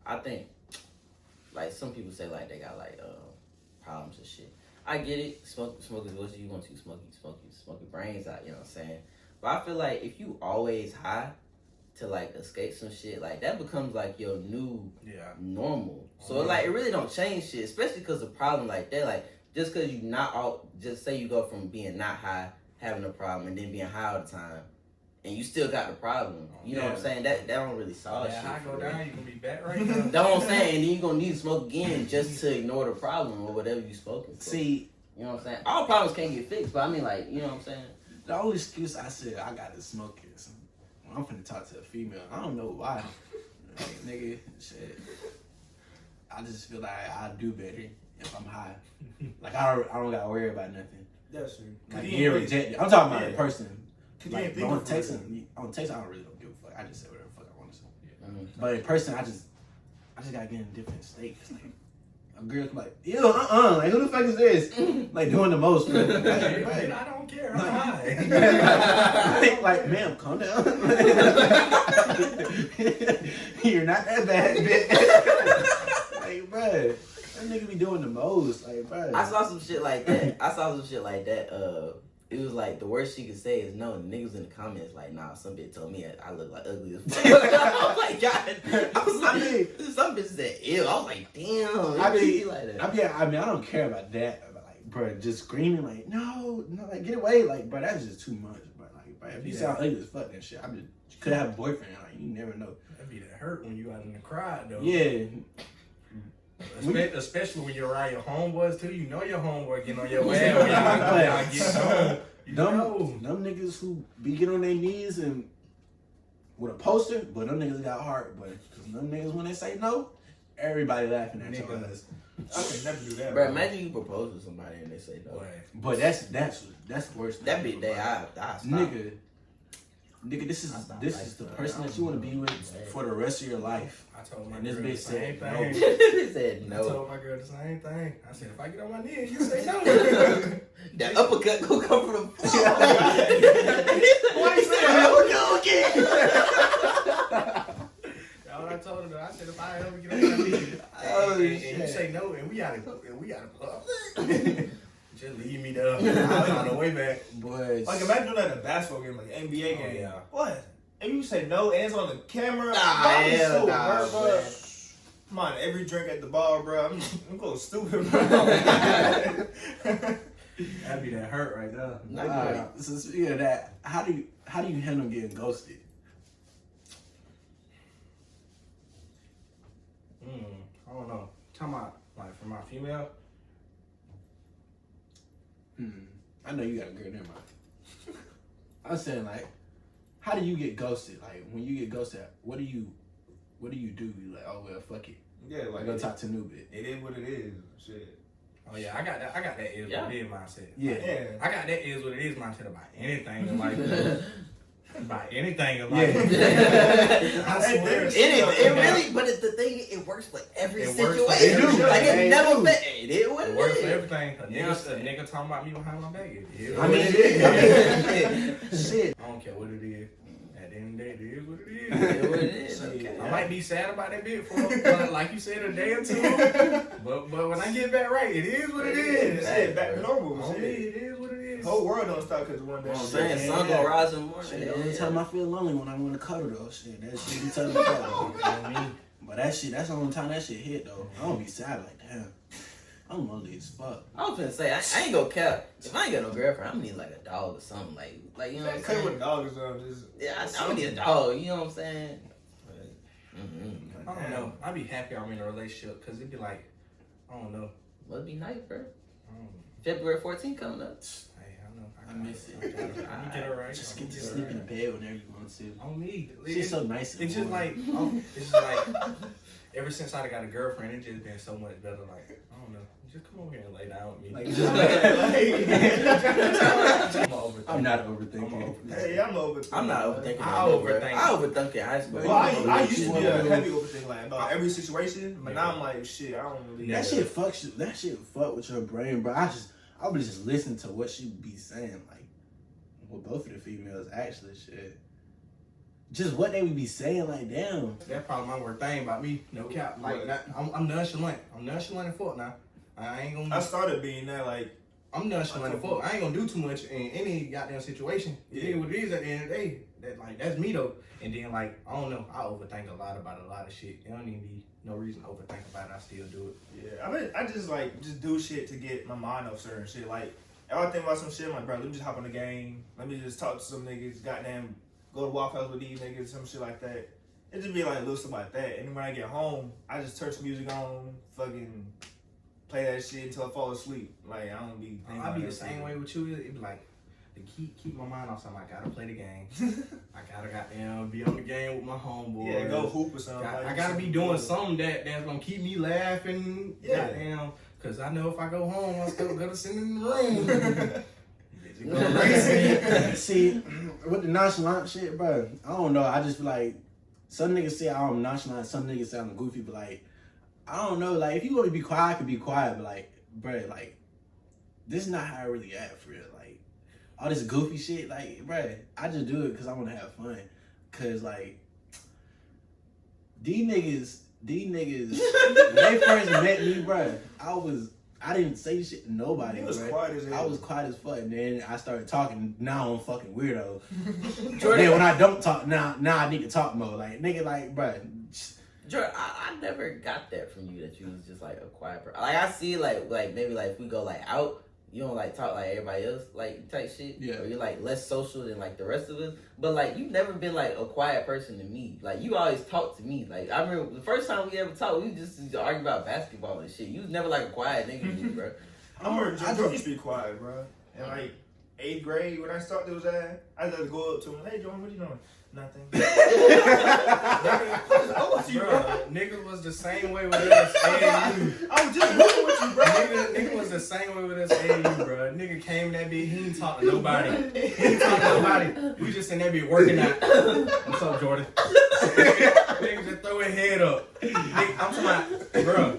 I think like some people say like they got like uh problems and shit. I get it. Smoke smoke is what you want to smoke smoke you smoke your brains out, you know what I'm saying? But I feel like if you always high to like escape some shit, like that becomes like your new Yeah. normal. So Yeah. like it really don't change shit, especially because a problem like that, like just because you not all, just say you go from being not high, having a problem, and then being high all the time, and you still got the problem. You know what I'm saying? That that don't really solve yeah, shit. I go down, you gonna be back right *laughs* now. That's what I'm saying. And then you're gonna need to smoke again *laughs* just to ignore the problem or whatever you smoking. For. See, you know what I'm saying? All problems can't get fixed, but I mean, like, you know what I'm saying? the only excuse I said I gotta smoke is when I'm finna talk to a female. I don't know why. Like, *laughs* nigga, shit. I just feel like I do better if I'm high. Like I don't, I don't gotta worry about nothing. That's true. Like you get ain't rejected. I'm talking about Yeah. in person. Cause you Like ain't but on thinking text, for real. on text, I don't really don't give a fuck. I just say whatever the fuck I want to say. Mhm. But in person, I just, I just gotta get in a different state. 'Cause, like, a girl can like, ew, uh, uh like who the fuck is this? *laughs* like doing the most. Like, Hey, right. I don't care. I'm Like- high. *laughs* like, like, ma'am, calm down. *laughs* You're not that bad, bitch. like, bruh, that nigga be doing the most. Like, bruh. I saw some shit like that. I saw some shit like that. Uh, it was like the worst she could say is no. And niggas in the comments like, nah, some bitch told me I, I look like ugly as fuck. *laughs* I was like, God. I was like, I mean- some bitch said ew. I was like, damn. I it mean, be like that. I mean, I mean, I don't care about that. But like, bro, just screaming like, no, no, like, get away, like, bro, that's just too much, bro. Like, bro, if you Yeah. sound ugly as fuck, that shit, I mean, could have a boyfriend, like, you never know. That'd be that hurt when you out in the crowd though. Yeah, Espe- Especially when you're around your homeboys too. You know your homeboy getting on your ass when y'all, when y'all get *laughs* home. Them, know. them niggas who be getting on their knees and with a poster, but them niggas got heart, but them niggas when they say no, everybody laughing at your Niggas. ass. I could never do that. Bro, imagine you propose to somebody and they say no. Boy. But that's that's that's the worst. That thing be ever, they bro. I I stop. nigga. Nigga, this is this like is the person that you want to be with for the rest of your life. I told my And this girl bitch the same said no. thing. *laughs* he said I told my girl the same thing. I said, if I get on my knee, you say no. *laughs* That uppercut gonna come from the floor. *laughs* Why you say hell again? That's what I told her. Though. I said, if I ever get on my knee, Oh, and, and you say no, and we gotta, and we gotta, just leave me there. I'll find a way back. Boys. Like imagine doing that in a basketball game, like an NBA Oh, game. yeah. What? And you say no and it's on the camera, Nah, bro, I'm hell so nah, hurt, bro. Come on, every drink at the bar, bro. I'm, I'm going stupid, bro. *laughs* That'd be *laughs* that hurt right there. Nah, so speaking of that, how do you how do you handle getting ghosted? Mm, I don't know. Talking about like for my female. Hmm. I know you got a girl never mind. *laughs* I was saying like, how do you get ghosted? Like when you get ghosted, what do you what do you do? You like, oh well, fuck it. yeah, I like go talk to Nubit. it is what it is. Shit. Oh yeah, I got that. I got that is what it is mindset. Yeah. Yeah. I got that is what it is mindset about anything in *laughs* life. *laughs* about anything in life. Yeah. *laughs* I swear. there's- It is. It really. But it's the thing. It works for every It works for situation. every- like Hey, it never. dude. Been, it is It it works for everything. A You nigga, what a I'm saying? nigga talking about me behind my back. It is I mean, it is. *laughs* shit. shit. I don't care what it is. At the end of the day, it is what it It is. is what it is. Okay. I might be sad about that bit for, for like you said, a day or two. *laughs* But but when I get back right, it is what it is. Shit, back to normal. On me, Shit. it is what it is. The whole world don't stop because one day. I'm Shit. saying Yeah, sun gonna rise in the morning. Shit, the only time I feel lonely when I want to cuddle though. Shit, that shit be telling me. *laughs* You know what I mean? But that shit, that's the only time that shit hit though. I don't be sad like damn. I'm lonely as fuck. I was gonna say I, I ain't gonna cap. If I ain't got no girlfriend, I'm gonna need like a dog or something. Like like you know what I'm Cut with saying? dogs on just. Yeah, I, I'm gonna need a dog. You know what I'm saying? Mm-hmm. I don't know. I'd be happy I'm in a relationship because it'd be like, I don't know. Must be nice, bro. I don't. February 14th coming up. Hey, I know. I got miss it. I got it. I'm gonna get her right. Just get gonna to her sleep in the bed whenever you want to. On me. She's It's, so nice. it's just like, oh, it's just like, ever since I got a girlfriend, it's just been so much better. Like, I don't know. Just come over here and lay down with me. Like, *laughs* I'm Like, a overthinker. I'm not I'm overthinking. hey, I'm over. I'm not overthinking. I that, bro. overthink. I overthink in high school. Well, I, I used to be a heavy overthinker like about every situation, but Yeah. now I'm like, shit, I don't really. That shit fucks you. That shit fuck with your brain, bro. I just, I would just listen to what she be saying, like, with both of the females, actually, shit. Just what they would be saying, like, damn. That's probably my worst thing about me. No cap. Like, that, I'm, I'm nonchalant. I'm nonchalant and fuck now. I ain't gonna. I started being that like I'm nonchalant and fuck. I ain't gonna do too much in any goddamn situation. It is Yeah. what it is at the end of the day. That like that's me though. And then like I don't know. I overthink a lot about a lot of shit. It don't even be no reason to overthink about it. I still do it. Yeah, I mean, I just like just do shit to get my mind off certain shit. Like, if I think about some shit, I'm like, bro, let me just hop on the game. Let me just talk to some niggas. Goddamn, go to Waffle House with these niggas, some shit like that. It just be like little stuff like that. And then when I get home, I just turn some music on, fucking play that shit until I fall asleep. Like, I don't be. thinking I be the same way with you. It be like to keep keep my mind off something. I gotta play the game. *laughs* I gotta goddamn be on the game with my homeboy. yeah, go hoop or something. Got- like, I gotta be doing something that that's gonna keep me laughing. Yeah. Goddamn. Cause I know if I go home, I'm still gonna sit in the room. Bitch, you go crazy. See, with the nonchalant shit, bro, I don't know. I just feel like some niggas say I'm nonchalant, some niggas say I'm goofy, but like, I don't know. Like, if you want to be quiet, I can be quiet, but like, bro, like, this is not how I really act for real. Like, all this goofy shit, like, bro, I just do it because I want to have fun. Cause like, these niggas, these niggas, *laughs* when they first met me, bro, I was, I didn't say shit to nobody, He was quiet as hell. I was quiet as fuck, and then I started talking. Now I'm fucking weirdo. *laughs* Then when I don't talk, now now I need to talk more. Like nigga, like bruh. Jordan, I, I never got that from you that you was just like a quiet person. Like I see like like maybe like if we go like out, you don't like talk like everybody else like type shit. Yeah. Or you're like less social than like the rest of us. But like you've never been like a quiet person to me. Like you always talk to me. Like I remember the first time we ever talked, we just used to argue about basketball and shit. You was never like a quiet nigga to me, *laughs* bro. I remember I Jordan just- used to be quiet, bro. And like eighth grade when I started was that, I just had to go up to him, hey Jordan, what you doing? Nothing. *laughs* Bruh, nigga was the same way with us. AAU. *laughs* I was just moving with you, bro. Nigga, nigga was the same way with us AAU, bro. Nigga came in that bitch, he ain't talk to nobody. He ain't talk to nobody. We just in that bitch working out. What's up, Jordan? *laughs* nigga just throw his head up. Nigga, I'm talking about, bro,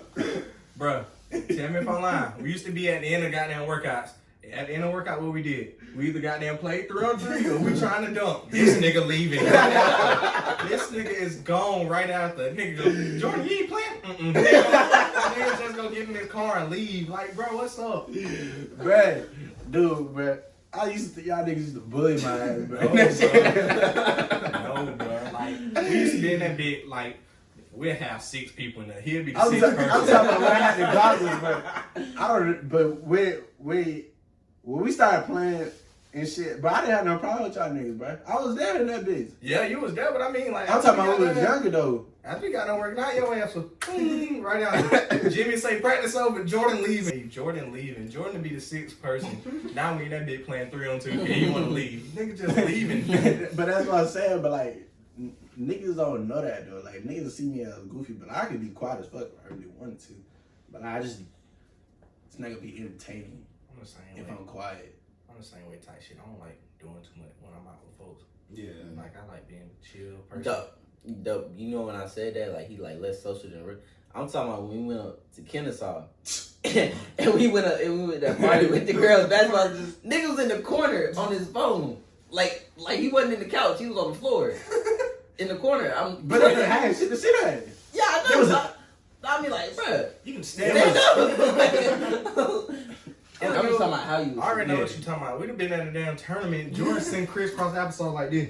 bro. Tell me if I'm lying. We used to be at the end of goddamn workouts. At the end of workout, what we did? We either goddamn played three on three or we *laughs* trying to dunk. This nigga leaving. *laughs* this nigga is gone right after. Nigga go, Jordan, you ain't playing? Mm-mm. *laughs* Nigga just go get in his car and leave. Like, bro, what's up? Bruh, dude, bruh. I used to, y'all niggas used to bully my ass, bro. No, bro. Like, we used to be in that bit, like, we'll have six people in there. He'll be the sixth ta- I'm talking about when I had the goggles, but I don't. But we we when we started playing and shit, but I didn't have no problem with y'all niggas, bro. I was there in that bitch. Yeah, you was there, but I mean, like, I'm talking about when we was younger though. After we got done working out, your ass was right out. *laughs* Jimmy say practice over, Jordan leaving. Hey, Jordan leaving. Jordan to be the sixth person. Now we in that bitch playing three on two. And you want to leave? Nigga just *laughs* leaving. *laughs* but that's what I'm saying. But like niggas don't know that though. Like niggas see me as goofy, but I could be quiet as fuck if I really wanted to. But I just it's not gonna be entertaining the same if way. I'm quiet. I'm the same way type shit. I don't like doing too much when I'm out with folks. Yeah. Like I like being chill person. Dope. Dope. You know when I said that, like he like less social than real. I'm talking about when we went up to Kennesaw *laughs* and we went up and we went to that party with the girls. Basketball. Nigga was in the corner on his phone, like like he wasn't in the couch. He was on the floor *laughs* in the corner. I'm But I had shit to sit at. yeah, I There know. was a- I, I mean, like, bruh, You can stand stand up. up. *laughs* I'm just talking about how you. I already know Yeah. what you're talking about. We'd have been at a damn tournament. Jordan sent crisscross applesauce like this.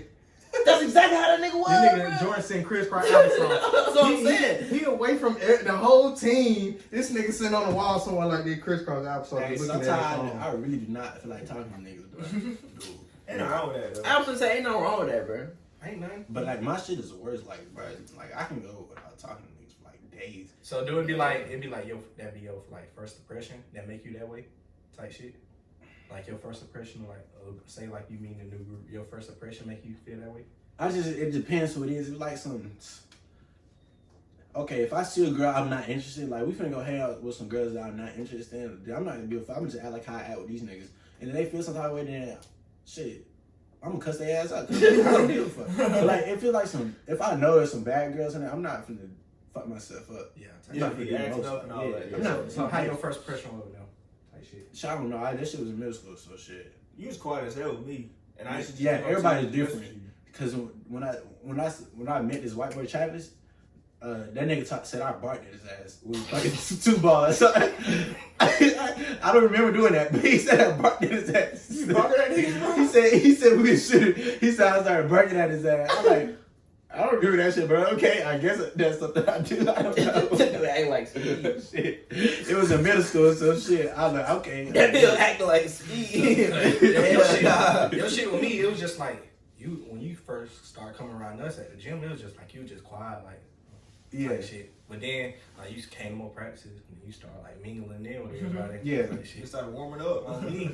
That's exactly how that nigga was. This nigga. Jordan sent crisscross applesauce. *laughs* That's what I'm He- saying. He, he away from the whole team. This nigga sitting on the wall somewhere like this crisscross applesauce. Hey, looking sometimes at I. I really do not feel like talking to niggas, bro. *laughs* Dude. Ain't nothing wrong with that, though. I was gonna say, ain't nothing wrong with that, bro. Ain't nothing. But like my shit is the worst. Like, bro, like I can go without talking to niggas for like days. So do it be like it'd be like yo that be your like first impression that make you that way type shit. Like your first impression, like uh, say like you meet a new group, your first impression make you feel that way. I just it depends who it is. If like some okay, if I see a girl I'm not interested, like we finna go hang out with some girls that I'm not interested in, then I'm not gonna be. I'm gonna just act like how I act with these niggas, and if they feel some type of way, then shit. I'm gonna cuss their ass out. 'cause I don't give a fuck. *laughs* But like, it feel like some. If I know there's some bad girls in there, I'm not finna fuck myself up. Yeah. I'm not shit. finna be do acting up and all yeah, that. yeah. So, No, so how your first impression was with them? Type shit. Shit, I don't know. I, that shit was in middle school, so shit. You was quiet as hell with me. And I used to Yeah, everybody's different. Cause when I when I when I met this white boy Travis, uh, that nigga talk, said I barked at his ass. We was fucking *laughs* two balls. So I, I, I don't remember doing that, but he said I barked at his ass. You barked at niggas, bro? *laughs* He said he said we should. He said I started barking at his ass. I'm like, I don't remember that shit, bro. Okay, I guess that's something I do. I don't know. *laughs* Act like speed. shit. It was in middle school, so shit. I was like, okay. *laughs* That bill acting like speed. your, shit, *laughs* nah. your shit with me, it was just like you when you first started coming around us at the gym. It was just like you was just quiet, like Yeah. type shit. But then like you came to more practices and you started like mingling in with mm-hmm. everybody. Yeah. type You shit. started warming up on me.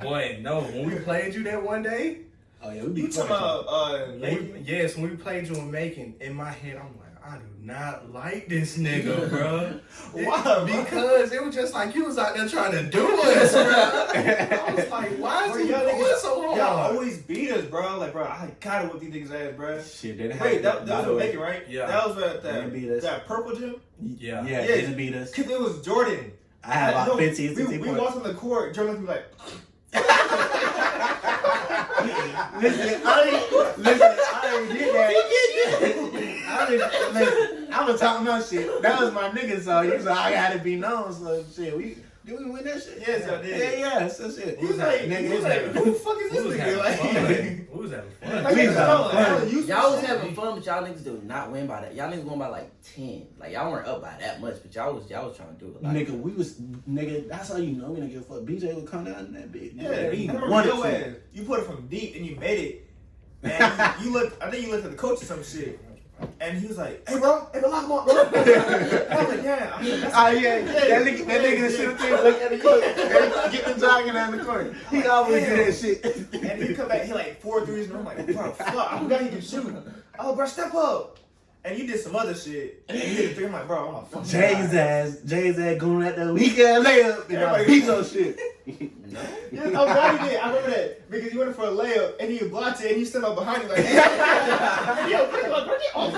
Boy, no. When we played you that one day, Oh yeah, we be you talking about uh, when we, yes, when we played you in Macon, in my head, I'm like, I do not like this nigga, *laughs* bro. Why, bro? Because it was just like you was out there trying to do us, bro. *laughs* I was like, why is Bro, he y'all going so hard? Y'all always beat us, bro. Like, bro, I gotta whip these niggas ass, bro. Shit, they didn't Wait, have that, that was by what the Macon, right? Yeah. That was at They that, beat us. that purple gym? yeah. Yeah, Yeah. they didn't beat us. Cause it was Jordan. I had about No, 15, we, 16 we points. walked on the court, Jordan was like, listen, I didn't, listen, I didn't get that. I didn't, listen, I was talking about shit. That was my nigga, so was like, I gotta be known, so shit. We, did we win that shit? Yes, y'all did. Yeah, yeah, so shit. he was like, nigga, he was it's like, who the fuck is this nigga? Like, fun. *laughs* We was having fun. like, We was having fun. I Y'all was having fun, but y'all niggas do not win by that. Y'all niggas won by like ten. Like y'all weren't up by that much, but y'all was y'all was trying to do it. Like, Nigga, we was, nigga, that's how you know we didn't give a fuck. BJ would come down in that bitch. Yeah, Nigga, I he wanted to. You put it from deep and you made it. And you looked, I think you looked at the coach or some shit. And he was like, "Hey, bro, hey, bro, lock him up, bro." I was like, "Yeah." I mean, that's Oh yeah, that nigga, that nigga that should have been look at the court, get the jogging down the court. He always do that shit. And he come back, he like four threes, and I'm like, bro, fuck, I forgot he can shoot. Oh, bro, step up. And you did some other shit, *laughs* and you hit a three. I'm like, bro, I'm a fucking Jay's ass, Jay's ass going at the weak ass layup and I Everybody- beat your shit. *laughs* No. Yeah, oh God, he did. I remember that because he went for a layup and he blocked it and he stood up behind you like, hey, *laughs* yo, quick, like, bro, get off.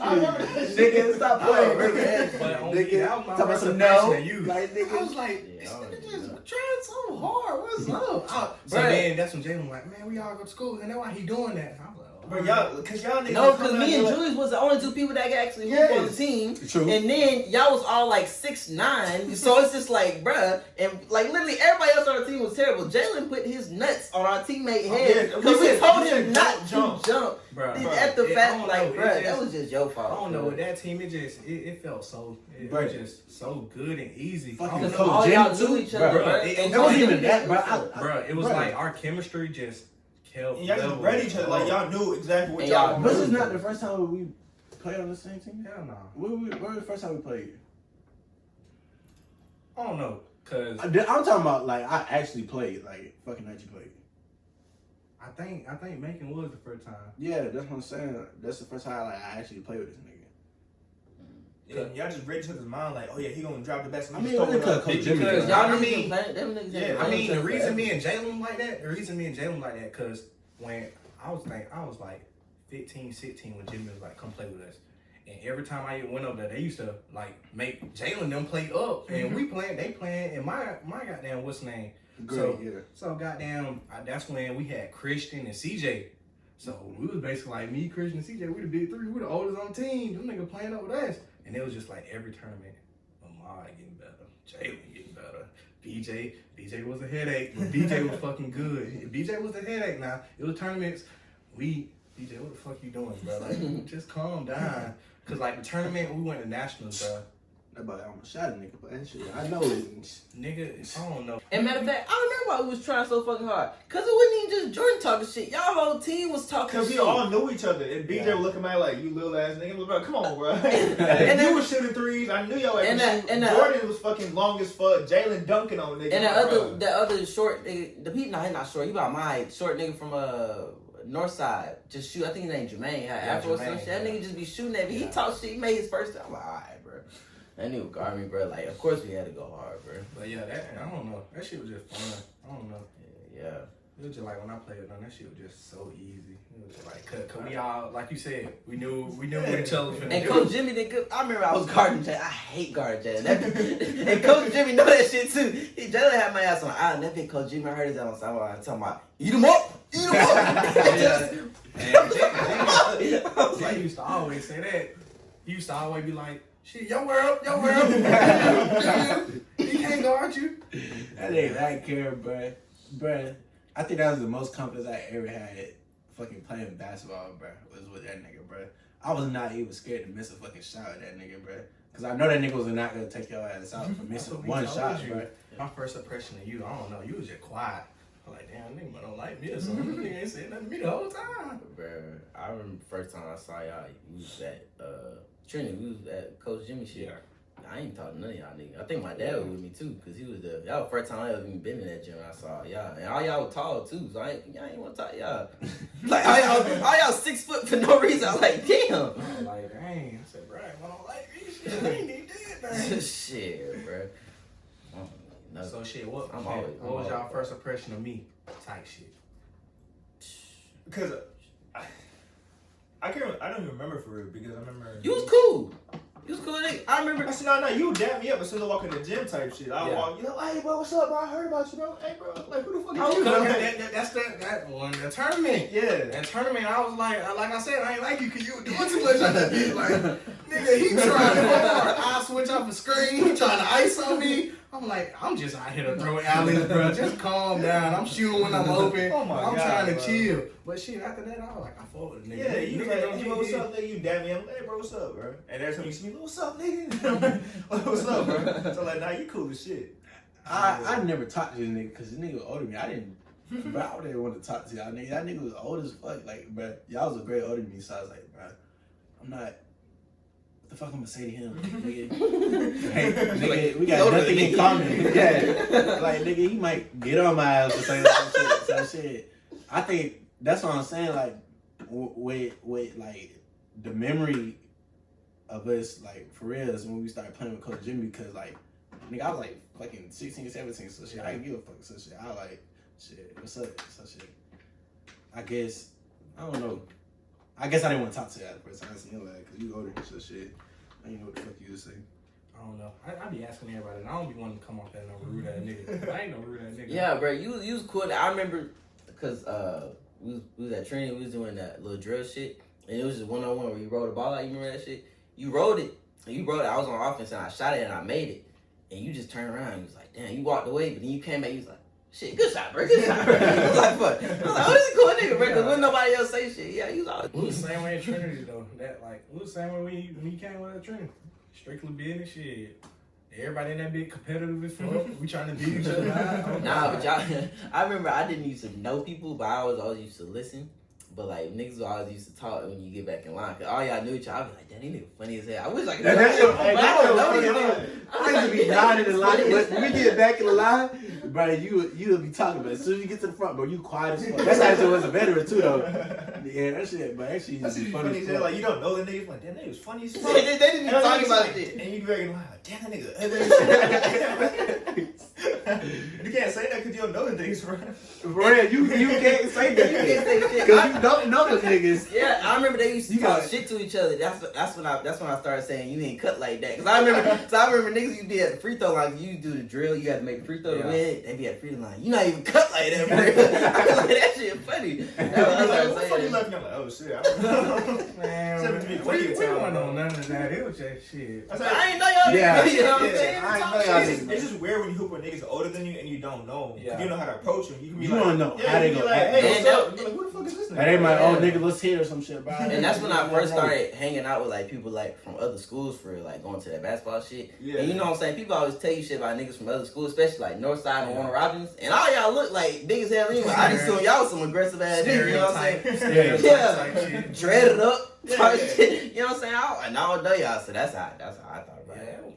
I remember that shit. Nigga, stop I playing, remember nigga. that, but on me, that was my talking about some impression no. of you. Like I was like, Yeah, this nigga just know. trying so hard. What's up? I- so Bruh. then that's when Jalen was like, man, we all go to school, and that's why he doing that. I was like, Bro, y'all, cause y'all niggas. No, come because me and like- Julius was the only two people that could actually hoop Yes. on the team. True. And then y'all was all like six nine, *laughs* so it's just like, bruh, and like literally everybody else on our team was terrible. Jalen put his nuts on our teammate Oh, head yeah, because we we told him not don't to jump. jump. Bruh, Bruh. At the it- fact, like, know, it bruh, that was just your fault. I don't know bruh. with that team. It just it, it felt so it, Bruh. was just so good and easy. Fucking I don't Because know. Coach all y'all knew each other, Bruh, bruh. it- And it wasn't even that, bruh. Bruh, it was like our chemistry just kept. And y'all just level. read each other like y'all knew exactly what y'all y'all. This is not the first time we played on the same team. Hell no. Where, we, where was the first time we played? I don't know, cause I, am talking about like I actually played, like fucking actually played. I think I think Macon was the first time. Yeah, that's what I'm saying. That's the first time like I actually played with this nigga. Yeah, y'all just read each other's mind like, oh yeah, he gonna drop the best. I and mean, just throw really. Coach Because Jimmy. y'all- though. Y'all I mean- them niggas Yeah, I I mean, the reason me and Jalen like that, the reason me and Jalen like that, cause when I was think I was like 15, 16 when Jimmy was like, come play with us. And every time I went over there, they used to like make Jalen them play up, and we mm-hmm. playing, they playing, and my my goddamn what's name? Great, So- yeah. So goddamn, I, that's when we had Christian and CJ. So we was basically like me, Christian, and CJ. We the big three. We the oldest on the team. Them nigga playing up with us, and it was just like every tournament, Lamar getting better, Jalen getting better. BJ, BJ was a headache. But BJ *laughs* was fucking good. If BJ was a headache. Now it was tournaments. We BJ, what the fuck you doing, bro? Like *laughs* just calm down. Cause like the tournament, we went to nationals, bro. That boy almost shot a nigga, but that shit, I know it. Nigga, I don't know. And matter of fact, I remember why we was trying so fucking hard. Cause it wasn't even just Jordan talking shit. Y'all whole team was talking Cause we all knew each other, and BJ Yeah. was looking at me like, "You little ass nigga, bro, come on, bro." *laughs* and And *laughs* you then- was shooting threes. I knew y'all. And that- and that- Jordan was fucking long as fuck. Jalen dunking on nigga. And that bro. other, that other short nigga, the people, nah, he not short. He about my. Short nigga from uh North Side. Just shoot. I think his name Jermaine. Had Yeah, Afro or some shit. That yeah. nigga just be shooting at me. He Yeah. talk shit. He made his first. I'm like, alright, bro. That guard me, bro. Like, of course we had to go hard, bro. But yeah, that I don't know. That shit was just fun. I don't know. Yeah. yeah. It was just like when I played with them, that shit was just so easy. It was just like, cause, cause we all, like you said, we knew we knew what each other was And. Coach Jimmy did good. I remember I was *laughs* guarding Jalen. I hate guarding Jalen. *laughs* And Coach Jimmy know that shit too. He Jalen had my ass on the island. That big Coach Jimmy heard his ass on the talking about eat him up, eat him up. *laughs* And Jimmy, I Jimmy, Jimmy used to always say that. He used to always be like, "Shit, your world, your world, *laughs* he can't guard you." That ain't that care, bruh. Bruh, I think that was the most confidence I ever had fucking playing basketball, bruh, was with that nigga, bruh. I was not even scared to miss a fucking shot with that nigga, bruh. Cause I know that nigga was not gonna take your ass out for That's missing one shot, you. bruh. My first impression of you, I don't know, you was just quiet. I'm like, damn, nigga don't like me or something. *laughs* Nigga ain't saying nothing to me the whole time. Bro, I remember the first time I saw y'all, you was at uh, Trinity. We was at Coach Jimmy shit. I ain't talking to none of y'all niggas. I think my dad was with me too, cause he was the y'all first time I ever even been in that gym. I saw y'all, and all y'all were tall too. So I ain't, y'all ain't want to talk y'all. *laughs* like all y'all, all y'all six foot for no reason. I was like, damn. I was like, dang. I said, Brian, I don't like me. Shit, I ain't need that, man. *laughs* shit, bro. No, So shit, what, I'm always- what I'm was y'all first impression of me? Type shit. I. I don't even remember for real because I remember. you was cool. You was cool. nigga. I remember. I said, no, no, you dap me up as soon as I walk in the gym type shit. I Yeah. walk, you know, hey, bro, what's up, bro? I heard about you, bro. Hey, bro, like, who the fuck is you, that, bro? that, that, that's that that one the tournament. Yeah. That tournament, I was like, like I said, I ain't like you because you were doing too much on that bitch. Like, nigga, he *laughs* trying hard. I switch off the screen. He trying to ice on me. I'm like, I'm just out here to throw *laughs* alleys, bro. Just calm down. I'm shooting when I'm *laughs* open. Oh my I'm God, trying to bro. chill. But shit, after that, I was like, I fought with the nigga. Yeah, you Nigga like, don't hey, get bro, what's up, nigga? You dap me up. Hey, bro, what's up, bro? And every time you see me, what's up, nigga? *laughs* what's up, bro? So, like, nah, you cool as shit. I, I never talked to this nigga because this nigga was older than me. I didn't bro, I would want to talk to y'all nigga. That nigga was old as fuck. Like, bro, y'all was a great older than me, so I was like, bro, I'm not. What the fuck I'm gonna say to him, *laughs* nigga? *laughs* Hey, nigga, we got Older nothing than in me. common. *laughs* Yeah, like nigga, he might get on my ass or say some shit. Some shit. I think that's what I'm saying. Like, w- with with like the memory of us, like for real, is when we started playing with Coach Jimmy because like, nigga, I was like fucking 16, 17, so shit. I didn't give a fuck, so shit. I like shit. What's up? So shit. I guess I don't know. I guess I didn't want to talk to you at first. I seen your like, cause you older and so shit. I didn't know what the fuck you was saying. I don't know. I, I be asking everybody, and I don't be wanting to come off that no rude ass nigga. I ain't no rude ass nigga. Yeah, bro, you you was cool. I remember because uh, we was, we was at training. We was doing that little drill shit, and it was just one on one where you rolled the ball out. You remember that shit? You rolled it. And you rolled it. I was on offense and I shot it and I made it. And you just turned around. And you was like, damn. You walked away, but then you came back. You was like, shit, good shot, bro. Good shot, bro. I was like, fuck. I was like, oh, this is a cool nigga, bro. Because when nobody else say shit, yeah, you was all. We was the same way in Trinity though. That like we was the same way when you, when you came with Trinity. Strictly business shit. Everybody in that big competitive as fuck. *laughs* we trying to beat each other. out. Nah, but y'all, *laughs* I remember I didn't used to know people, but I was always used to listen. But like niggas always used to talk when you get back in line. Cause all y'all knew each other. I was like, damn, these niggas funny as hell. I wish I could. That- that's your- hey, I that's don't know funny these niggas. I used to be dying in the line, but when we get back in the line, bro, you you'll be talking, but as soon as you get to the front, bro, you quiet as fuck. That's actually was a veteran too, though. Yeah, that shit, but actually That's used to be funny funny as as fuck. Like you don't know the nigga, like damn, nigga was funny as fuck. they, they didn't even I'm talk like, about like, shit. And you be very like, damn that nigga ugly. you *laughs* *laughs* can't say that because you don't know the niggas, *laughs* bro. For real, you you can't say that. You that can't say shit. because you don't know the niggas. Yeah, I remember they used to You talk got- shit to each other. That's that's when I that's when I started saying you ain't cut like that. Cause I remember, so I remember niggas you be at the free throw line. You do the drill, you had to make the free throw to win. They be at the free throw line. You not even cut like that, bro. *laughs* I was like that shit funny. That's what I Like, started what the fuck you saying. left me? I'm like, oh shit. I don't know. *laughs* Man, Seven to be we, funny we as hell, wasn't bro. on none of that. It was just shit. I I ain't know y'all. Yeah. niggas, you know what I'm saying? Ain't Talk know shit. y'all it's, niggas. just, it's just weird when you hoop with niggas older than you and you don't know. 'Cause Yeah. You know how to approach them. You can be You like, don't know yeah, how they you can be gonna like, act. hey, Man, what's up? that- like, who the fuck is this nigga? And they might, oh nigga, let's hit or some shit, bro. And that's when I *laughs* first started hanging out with like people like from other schools for like going to that basketball shit. Yeah. And you know what I'm saying? People always tell you shit about niggas from other schools, especially like Northside and Yeah. Warner Robins. And all y'all look like big as hell anyway. I just assume y'all was some aggressive ass niggas, you know what I'm saying? Stereotype, *laughs* Yeah. stereotype type shit. Dreaded up, Yeah, type yeah. shit. *laughs* You know what I'm saying? I, and I don't know y'all, so that's how that's how I thought about it. Yeah.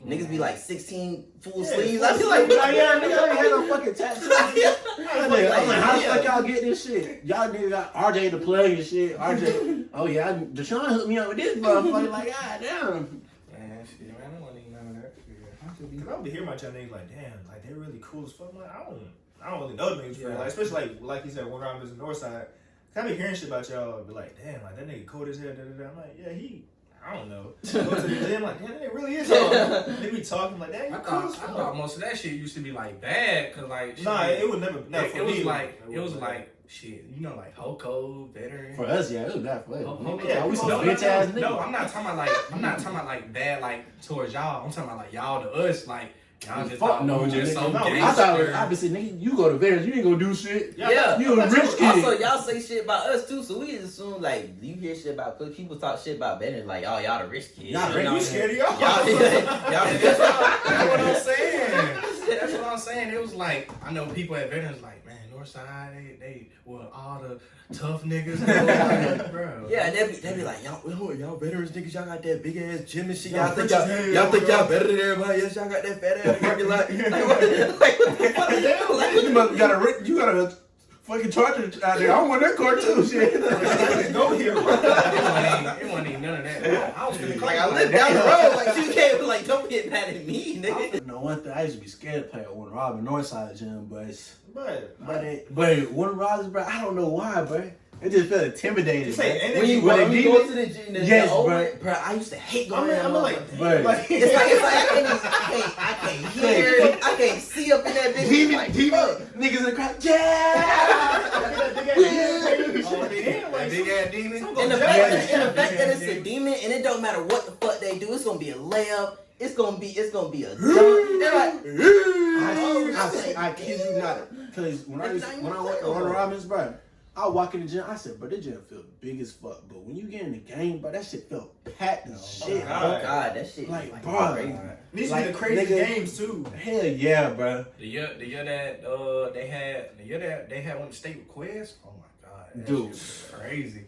Niggas be like 16 full Yeah, sleeves. full I be like. Like, yeah, nigga, I ain't had no fucking tattoos. *laughs* I'm like, I'm like, how the fuck y'all get this shit? Y'all niggas got RJ the plug and shit. RJ, oh yeah, I- Deshaun hooked me up with this motherfucker. Like, god damn. Man, shit, man, I don't want to eat none of that shit. I should be- Cause I would be hearing my chat niggas like, damn, like they're really cool as fuck. I'm like, I don't, I don't really know the niggas for real. Yeah. Like, especially like, like you said, when I'm in the north side. Cause I be hearing shit about y'all, be like, damn, like that nigga cold as hell. Da, da, da. I'm like, yeah, he, I don't know. Go to the gym, like, damn, that nigga really is. hard. *laughs* They be talking like, damn, I you cool thought, I thought most of that shit used to be like bad, cause like Nah, it would never. No, it, for it was like it was wasn't. like shit, you know, like Hoko, veteran. For us, yeah, it was bad for us. Ho- Nigga, Ho- yeah, we some no, no, bitch ass no, no. I'm not talking about like I'm not talking about like bad like towards y'all. I'm talking about like y'all to us, like y'all just Fuck no, just nigga. so No, I I thought, gangster. I been saying, nigga, you go to Vegas, you ain't gonna do shit. Yeah. You a rich what- kid. Also, y'all say shit about us too, so we assume like you hear shit about cause people talk shit about Ben like, oh y'all the rich kids. Y'all you rich- know You what I'm scared of y'all? *laughs* Y'all, *laughs* y'all, That's what, what I'm saying. That's what I'm saying. It was like I know people at veterans like, Northside, they they well all the tough niggas, like, *laughs* bro. Yeah, they be, they be like, y'all, y'all, y'all veterans niggas, y'all got that big ass gym and shit. Y'all, think y'all, y'all think y'all better than everybody else. Y'all got that fat ass parking lot. Like, *laughs* what, like, what the *laughs* fuck? Like, You got a you got a fucking charger out there. I want that car too. Shit. Go here, bro. it wasn't, even, it wasn't even none of that. I was call like you I live down the road. Like you can't like don't get mad at me, nigga. No one thing I used to be scared to play at Warner Robin Northside gym, but But, but it, but Warner Robin, bro, I don't know why, bro. It just felt intimidating. Just say bro. energy. When you, When when you go to the gym, the, Yes, the old bro. bro, I used to hate I'm, going there. I'm like, But- like, it's like it's like I can't, even, I can't, I can't *laughs* hear, I can't see up in that bitch. Demon, like, demon, fuck. niggas in the crowd, yeah. *laughs* Big, ass demon. And the Yeah, fact, yeah, that, and the fact yeah, that it's a demon and it don't matter what the fuck they do, it's gonna be a layup. It's gonna be, it's gonna be a dunk. They're like, I, I, I kid you not. Cause when I used, when I went to Warner Robins, bro, I walk in the gym, I said, bro, this gym feel big as fuck. But when you get in the game, bro, that shit felt packed as shit, God. bro. Oh God, that shit Like, like, bro. crazy. These Like, be the crazy nigga- games too. Hell yeah, bro. The year, the year that uh they had, the year that they had one state with Quest. Oh my god, that Dude. shit was crazy.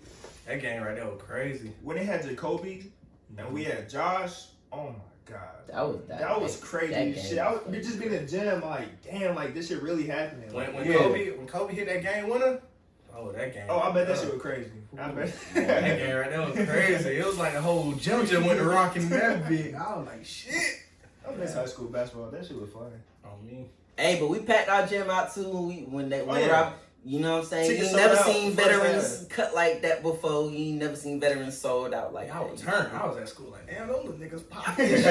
That game right there was crazy. When they had Jacoby and we had Josh, oh my god. That was that. That was crazy that as game shit. I was was we just been in the gym like, damn, like this shit really happening. When Like, when Yeah. Kobe when Kobe hit that game winner, oh that game. oh, I bet that uh, shit was crazy. I bet. That game right there was crazy. It was like a whole gym just went to rocking that *laughs* big. I was like shit. I miss high school basketball. That shit was fun. On me. Hey, but we packed our gym out too when we when they Oh, when yeah. You know what I'm saying? Tickets you never seen veterans cut like that before. You never seen veterans sold out like I was turned. I was at school like, damn, those little niggas popping. *laughs* *laughs*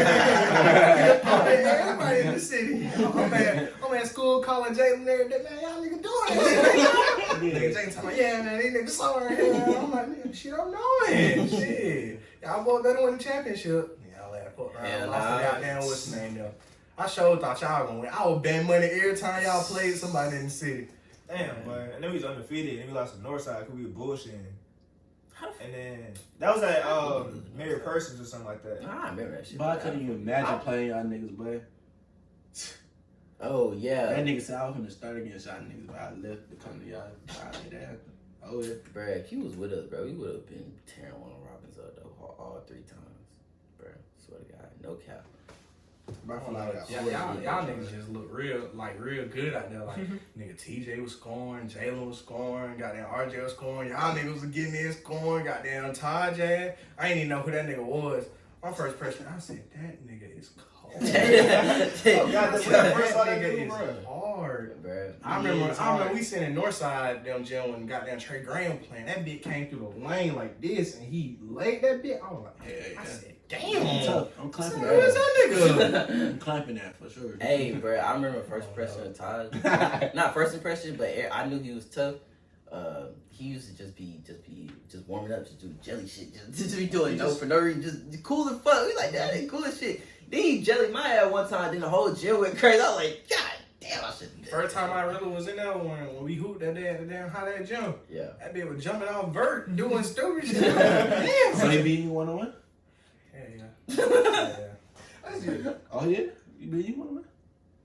Everybody in the city. I'm at, I'm at school calling Jalen every day, man, y'all niggas doing that. *laughs* Nigga Jalen talking yeah, man, these niggas sorry. I'm like, nigga, shit, I'm knowing. shit. Y'all both better win the championship. Y'all around. Hell lost nah. the goddamn what's the name though. I sure thought y'all gonna win. I would bet money every time y'all played somebody in the city. Damn, but and then we was undefeated and we lost to Northside because we were bullshitting. And then that was at um, Mary Persons or something like that. Nah, I remember that shit. But I couldn't even imagine playing y'all niggas, boy. *laughs* Oh yeah, That nigga said I was gonna start against y'all niggas, but I left to come to y'all. I did that. Oh yeah. Bruh, if he was with us, bro, we would have been tearing one of Robbins up though, all, all three times. Bruh, swear to God, no cap. Bro, I I feel don't like know. I Yeah, y'all, do y'all that. niggas just look real, like real good out there. Like *laughs* nigga TJ was scoring, Jalen was scoring, goddamn RJ was scoring. Y'all niggas was getting in scoring, goddamn Tajay. I ain't even know who that nigga was. My first impression, I said that nigga is cold. Oh, God, that's when I first saw that nigga bro. hard. Bruh, I remember, is I remember we sitting in Northside them gym when goddamn Trey Graham playing. That bit came through the lane like this, and he laid that bit. I was like, Yeah, yeah. I said, I'm damn. tough. I'm Who clapping is that. that nigga? I'm clapping that for sure. Hey, bro, I remember first impression of Taj. *laughs* Not first impression, but I knew he was tough. Uh, he used to just be, just be, just warming up, just do jelly shit, just, *laughs* just be doing no for no reason, just cool as fuck. We like that ain't cool as shit. Then he jelly my ass one time, then the whole gym went crazy. I was like, God damn, I shouldn't First time I really was in that when, when we hooped that day at the damn hot air gym. Yeah. That bitch was jumping off vert, doing stupid *laughs* shit. damn. So he beat you one on one? Yeah, *laughs* yeah. yeah, yeah. Oh yeah? You beat you one on one?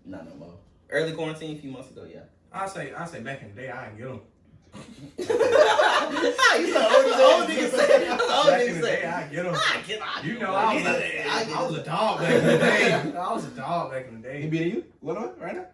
Not no more. Early quarantine a few months ago, yeah. I say, I say back in the day, I ain't get him. *laughs* you the old, old nigga say. That's old nigga say. I get him. I get, I You know. I was, I a, was a dog back in the day. *laughs* I was a dog back in the day. He day. beat you? One on one right now?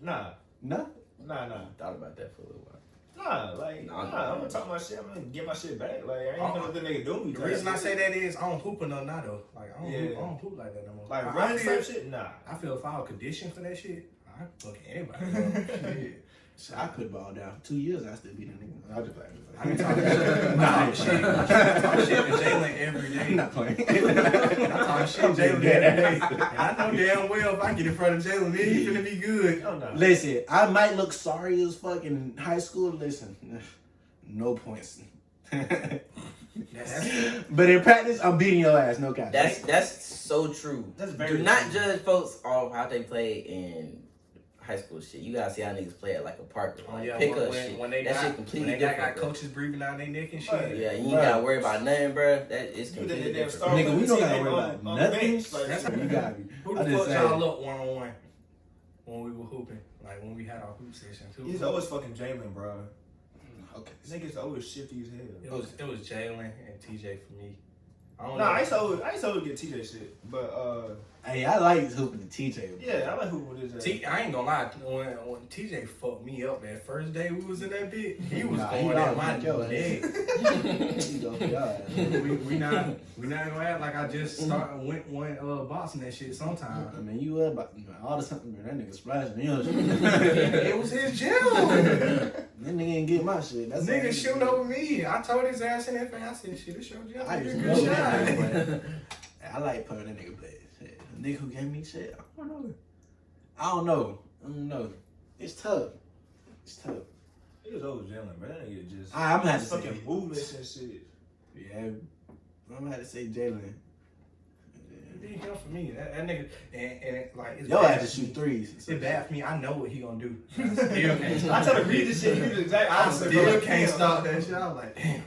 Nah, No? nah, nah. Thought about that for a little while. Nah, like, Nah, nah, nah. I'm gonna talk my shit. I'm gonna get my shit back. Like, I ain't Oh, gonna let the nigga do me. The type reason I say that is I don't hoop enough now though. Like I don't, hoop, I don't hoop like that no more. like, I, run I feel, type shit, nah. I feel if I was conditioned for that shit, I fuck anybody. *laughs* Shit. So I put ball down. for Two years I still beat a nigga. I was just like, I be talking shit. *laughs* I talk shit. I talk shit to Jalen every day. I'm not playing. *laughs* I talk shit to Jalen every day. And I know damn well if I get in front of Jalen, then gonna be good. Oh, no. Listen, I might look sorry as fuck in high school. Listen, no points. *laughs* But in practice, I'm beating your ass. No cap. That's that's so true. That's very Do not true. judge folks off how they play in high school shit. You gotta see how niggas play at like a park or oh like yeah, pick when, up when, shit. when they that got, shit when completely they got, different. got bro. coaches breathing down their neck and shit. Right. Yeah, you ain't Right. gotta worry about nothing, bro. That is You did completely the damn different. star Nigga, we don't gotta worry on- about on nothing. bench, like, That's you got me. Who the fuck say- y'all look one on one when we were hooping? Like when we had our hoop sessions. Who- He's always fucking Jalen, bro. Okay. Niggas always shifty as It hell. was it was Jalen and TJ for me. I don't Nah, know. I used to always, I used to always get TJ shit, but uh, Hey, I like hooping the TJ. yeah, I like who with his ass. T, I ain't gonna lie. When, when TJ fucked me up that first day we was in that bit, he was Nah, he going at my beat your neck. *laughs* *laughs* He go for your ass. we, we not we not gonna act like I just start went went uh boxing that shit sometime. I mean, you were about all the something, man. That nigga splashing. You know, it was his gym. *laughs* that nigga ain't get my shit. That's Nigga all shooting over me. I told his ass in that thing. I said, "Shit, it's your gym. I just good shot." that nigga, but I like putting that nigga play. Nigga who gave me shit, I don't know. I don't know. I don't know. It's tough. It's tough. He was always Jalen, man. That nigga just I, I'm gonna have to say, fucking movements and shit. yeah, I'm gonna have to say Jalen. It did him for me. That, that nigga, and, and like, it's Yo bad had to shoot me. threes. It's bad for me. I know what he gonna do. I *laughs* still can't I tell him read this shit. He was exactly I still bro. can't stop that shit. I was like, damn.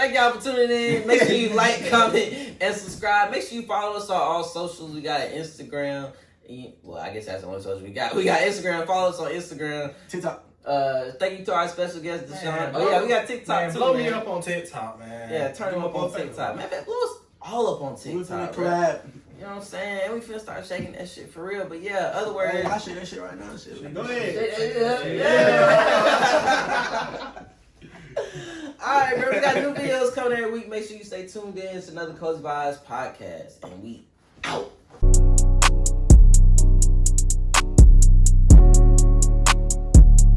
Thank y'all for tuning in. Make sure you *laughs* like, comment, and subscribe. Make sure you follow us on all socials. We got an Instagram. Well, I guess that's the only social we got. We got Instagram. Follow us on Instagram. TikTok. Uh, thank you to our special guest, Deshaun. Man, oh yeah, we got TikTok Man, too. blow man. me up on TikTok, man. Yeah, turn him up on TikTok. Man, man, blow us all up on TikTok. bro. collab. You know what I'm saying? And we finna start shaking that shit for real. But yeah, other words. Hey, I share that shit right now. Shit. Go ahead. *laughs* *laughs* *laughs* All right, bro. We got new videos coming every week. Make sure you stay tuned in. It's another Cozy Vibes podcast, and we out.